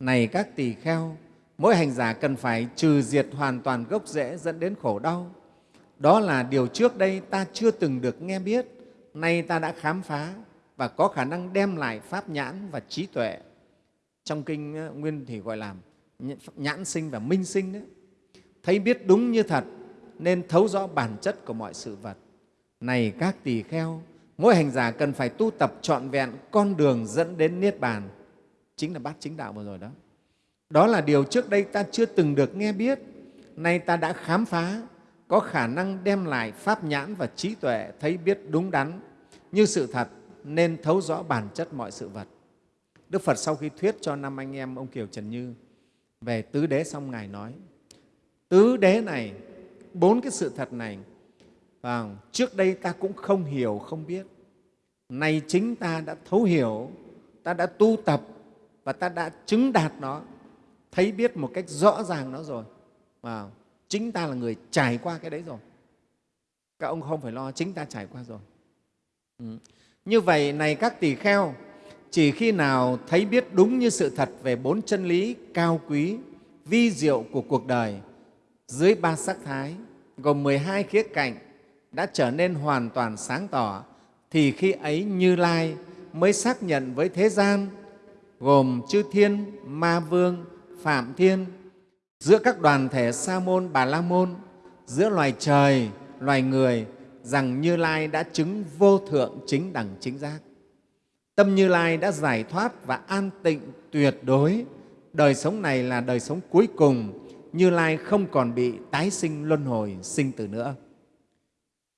Này các tỳ kheo mỗi hành giả cần phải trừ diệt hoàn toàn gốc rễ dẫn đến khổ đau. Đó là điều trước đây ta chưa từng được nghe biết. Nay ta đã khám phá và có khả năng đem lại pháp nhãn và trí tuệ. Trong kinh ờ, nguyên thì gọi là nhãn sinh và minh sinh đấy thấy biết đúng như thật nên thấu rõ bản chất của mọi sự vật. Này các tỳ kheo, mỗi hành giả cần phải tu tập trọn vẹn con đường dẫn đến niết bàn. Chính là bát chính đạo vừa rồi đó đó là điều trước đây ta chưa từng được nghe biết. Nay ta đã khám phá, có khả năng đem lại pháp nhãn và trí tuệ thấy biết đúng đắn. Như sự thật, nên thấu rõ bản chất mọi sự vật. Đức phật sau khi thuyết cho năm anh em ông kiều trần như về tứ đế xong, ngài nói, tứ đế này, bốn cái sự thật này và trước đây ta cũng không hiểu, không biết. Nay chính ta đã thấu hiểu, ta đã tu tập và ta đã chứng đạt nó thấy biết một cách rõ ràng nó rồi. Và chính ta là người trải qua cái đấy rồi. Các ông không phải lo chính ta trải qua rồi. Ừ. như vậy này các tỳ kheo chỉ khi nào thấy biết đúng như sự thật về bốn chân lý cao quý vi diệu của cuộc đời dưới ba sắc thái gồm 12 khía cạnh đã trở nên hoàn toàn sáng tỏ thì khi ấy Như Lai mới xác nhận với thế gian gồm chư thiên, ma vương, phạm thiên, giữa các đoàn thể sa môn, bà la môn, giữa loài trời, loài người rằng Như Lai đã chứng vô thượng chính đẳng chính giác. Tâm Như Lai đã giải thoát và an tịnh tuyệt đối. Đời sống này là đời sống cuối cùng, Như Lai không còn bị tái sinh luân hồi, sinh tử nữa.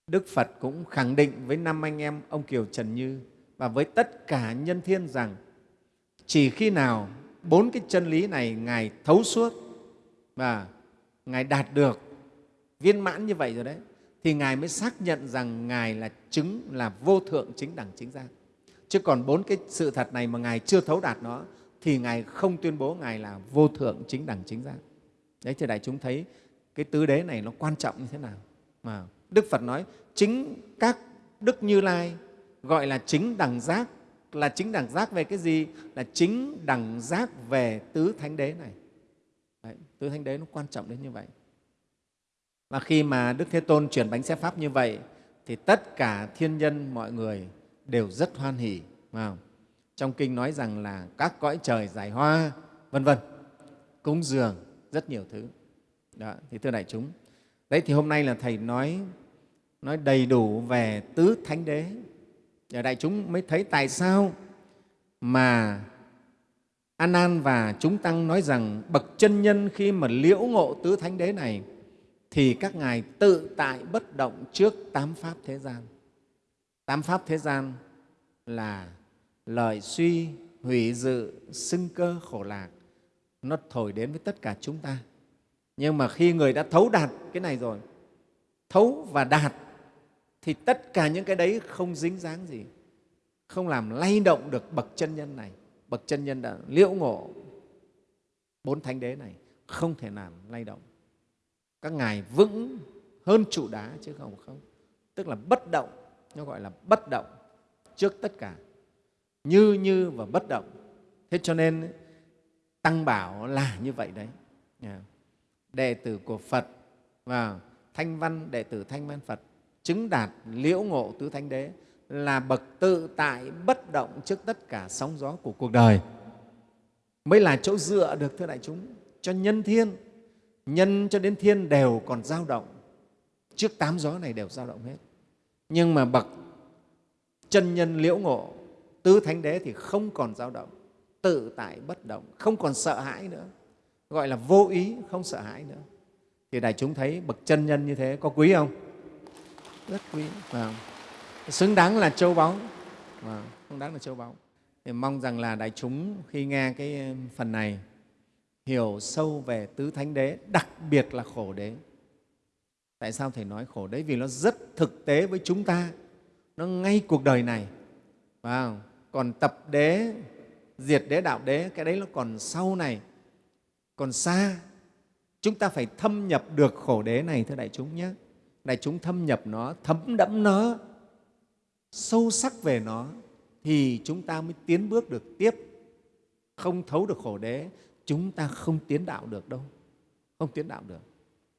Đức Phật cũng khẳng định với năm anh em ông Kiều Trần Như và với tất cả nhân thiên rằng chỉ khi nào bốn cái chân lý này Ngài thấu suốt và Ngài đạt được viên mãn như vậy rồi đấy, thì Ngài mới xác nhận rằng Ngài là chứng, là vô thượng chính đẳng chính giác. Chứ còn bốn cái sự thật này mà Ngài chưa thấu đạt nó, thì Ngài không tuyên bố Ngài là vô thượng chính đẳng chính giác. Đấy thì đại chúng, thấy cái tứ đế này nó quan trọng như thế nào. Mà Đức Phật nói, chính các Đức Như Lai gọi là chính đẳng giác là chính đẳng giác về cái gì? Là chính đẳng giác về tứ thánh đế này. Đấy, tứ thánh đế nó quan trọng đến như vậy. Và khi mà Đức Thế Tôn chuyển bánh xe Pháp như vậy thì tất cả thiên nhân mọi người đều rất hoan hỉ. Không? Trong kinh nói rằng là các cõi trời giải hoa, vân vân, cúng dường, rất nhiều thứ. Đó, thì thưa đại chúng, đấy thì hôm nay là Thầy nói nói đầy đủ về tứ thánh đế. Để đại chúng mới thấy tại sao mà Anan và chúng tăng nói rằng bậc chân nhân khi mà liễu ngộ tứ thánh đế này thì các ngài tự tại bất động trước tám pháp thế gian. Tám pháp thế gian là lời suy, hủy dự, xưng cơ, khổ lạc. Nó thổi đến với tất cả chúng ta. Nhưng mà khi người đã thấu đạt cái này rồi, thấu và đạt thì tất cả những cái đấy không dính dáng gì, không làm lay động được bậc chân nhân này. Bậc chân nhân đã liễu ngộ bốn thánh đế này, không thể làm lay động. Các ngài vững hơn trụ đá chứ không không. Tức là bất động, nó gọi là bất động trước tất cả, như như và bất động. Thế cho nên Tăng Bảo là như vậy đấy. Đệ tử của Phật và Thanh Văn, đệ tử Thanh Văn Phật chứng đạt liễu ngộ tứ thánh đế, là bậc tự tại bất động trước tất cả sóng gió của cuộc đời. Mới là chỗ dựa được, thưa đại chúng, cho nhân thiên. Nhân cho đến thiên đều còn dao động. Trước tám gió này đều dao động hết. Nhưng mà bậc chân nhân liễu ngộ tứ thánh đế thì không còn dao động, tự tại bất động, không còn sợ hãi nữa. Gọi là vô ý, không sợ hãi nữa. Thì đại chúng thấy bậc chân nhân như thế có quý không? Rất quý. Và xứng đáng là châu báu. Và xứng đáng là châu báu. Thì mong rằng là đại chúng khi nghe cái phần này hiểu sâu về tứ thánh đế, đặc biệt là khổ đế. Tại sao thầy nói khổ đế? Vì nó rất thực tế với chúng ta. Nó ngay cuộc đời này. Và còn tập đế, diệt đế, đạo đế, cái đấy nó còn sau này. Còn xa, chúng ta phải thâm nhập được khổ đế này, thưa đại chúng nhé đại chúng thâm nhập nó thấm đẫm nó sâu sắc về nó thì chúng ta mới tiến bước được tiếp. Không thấu được khổ đế chúng ta không tiến đạo được đâu. Không tiến đạo được.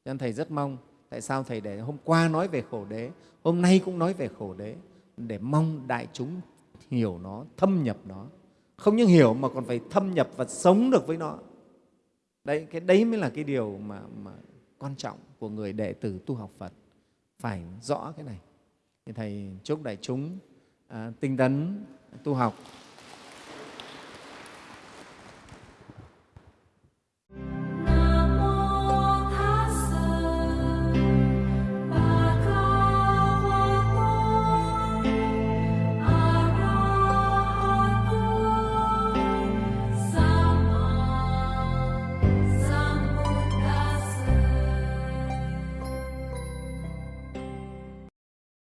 Cho nên thầy rất mong tại sao thầy để hôm qua nói về khổ đế hôm nay cũng nói về khổ đế để mong đại chúng hiểu nó thâm nhập nó. Không những hiểu mà còn phải thâm nhập và sống được với nó. Đấy cái đấy mới là cái điều mà, mà quan trọng của người đệ tử tu học phật phải rõ cái này. Thì thầy chúc đại chúng à, tinh tấn tu học.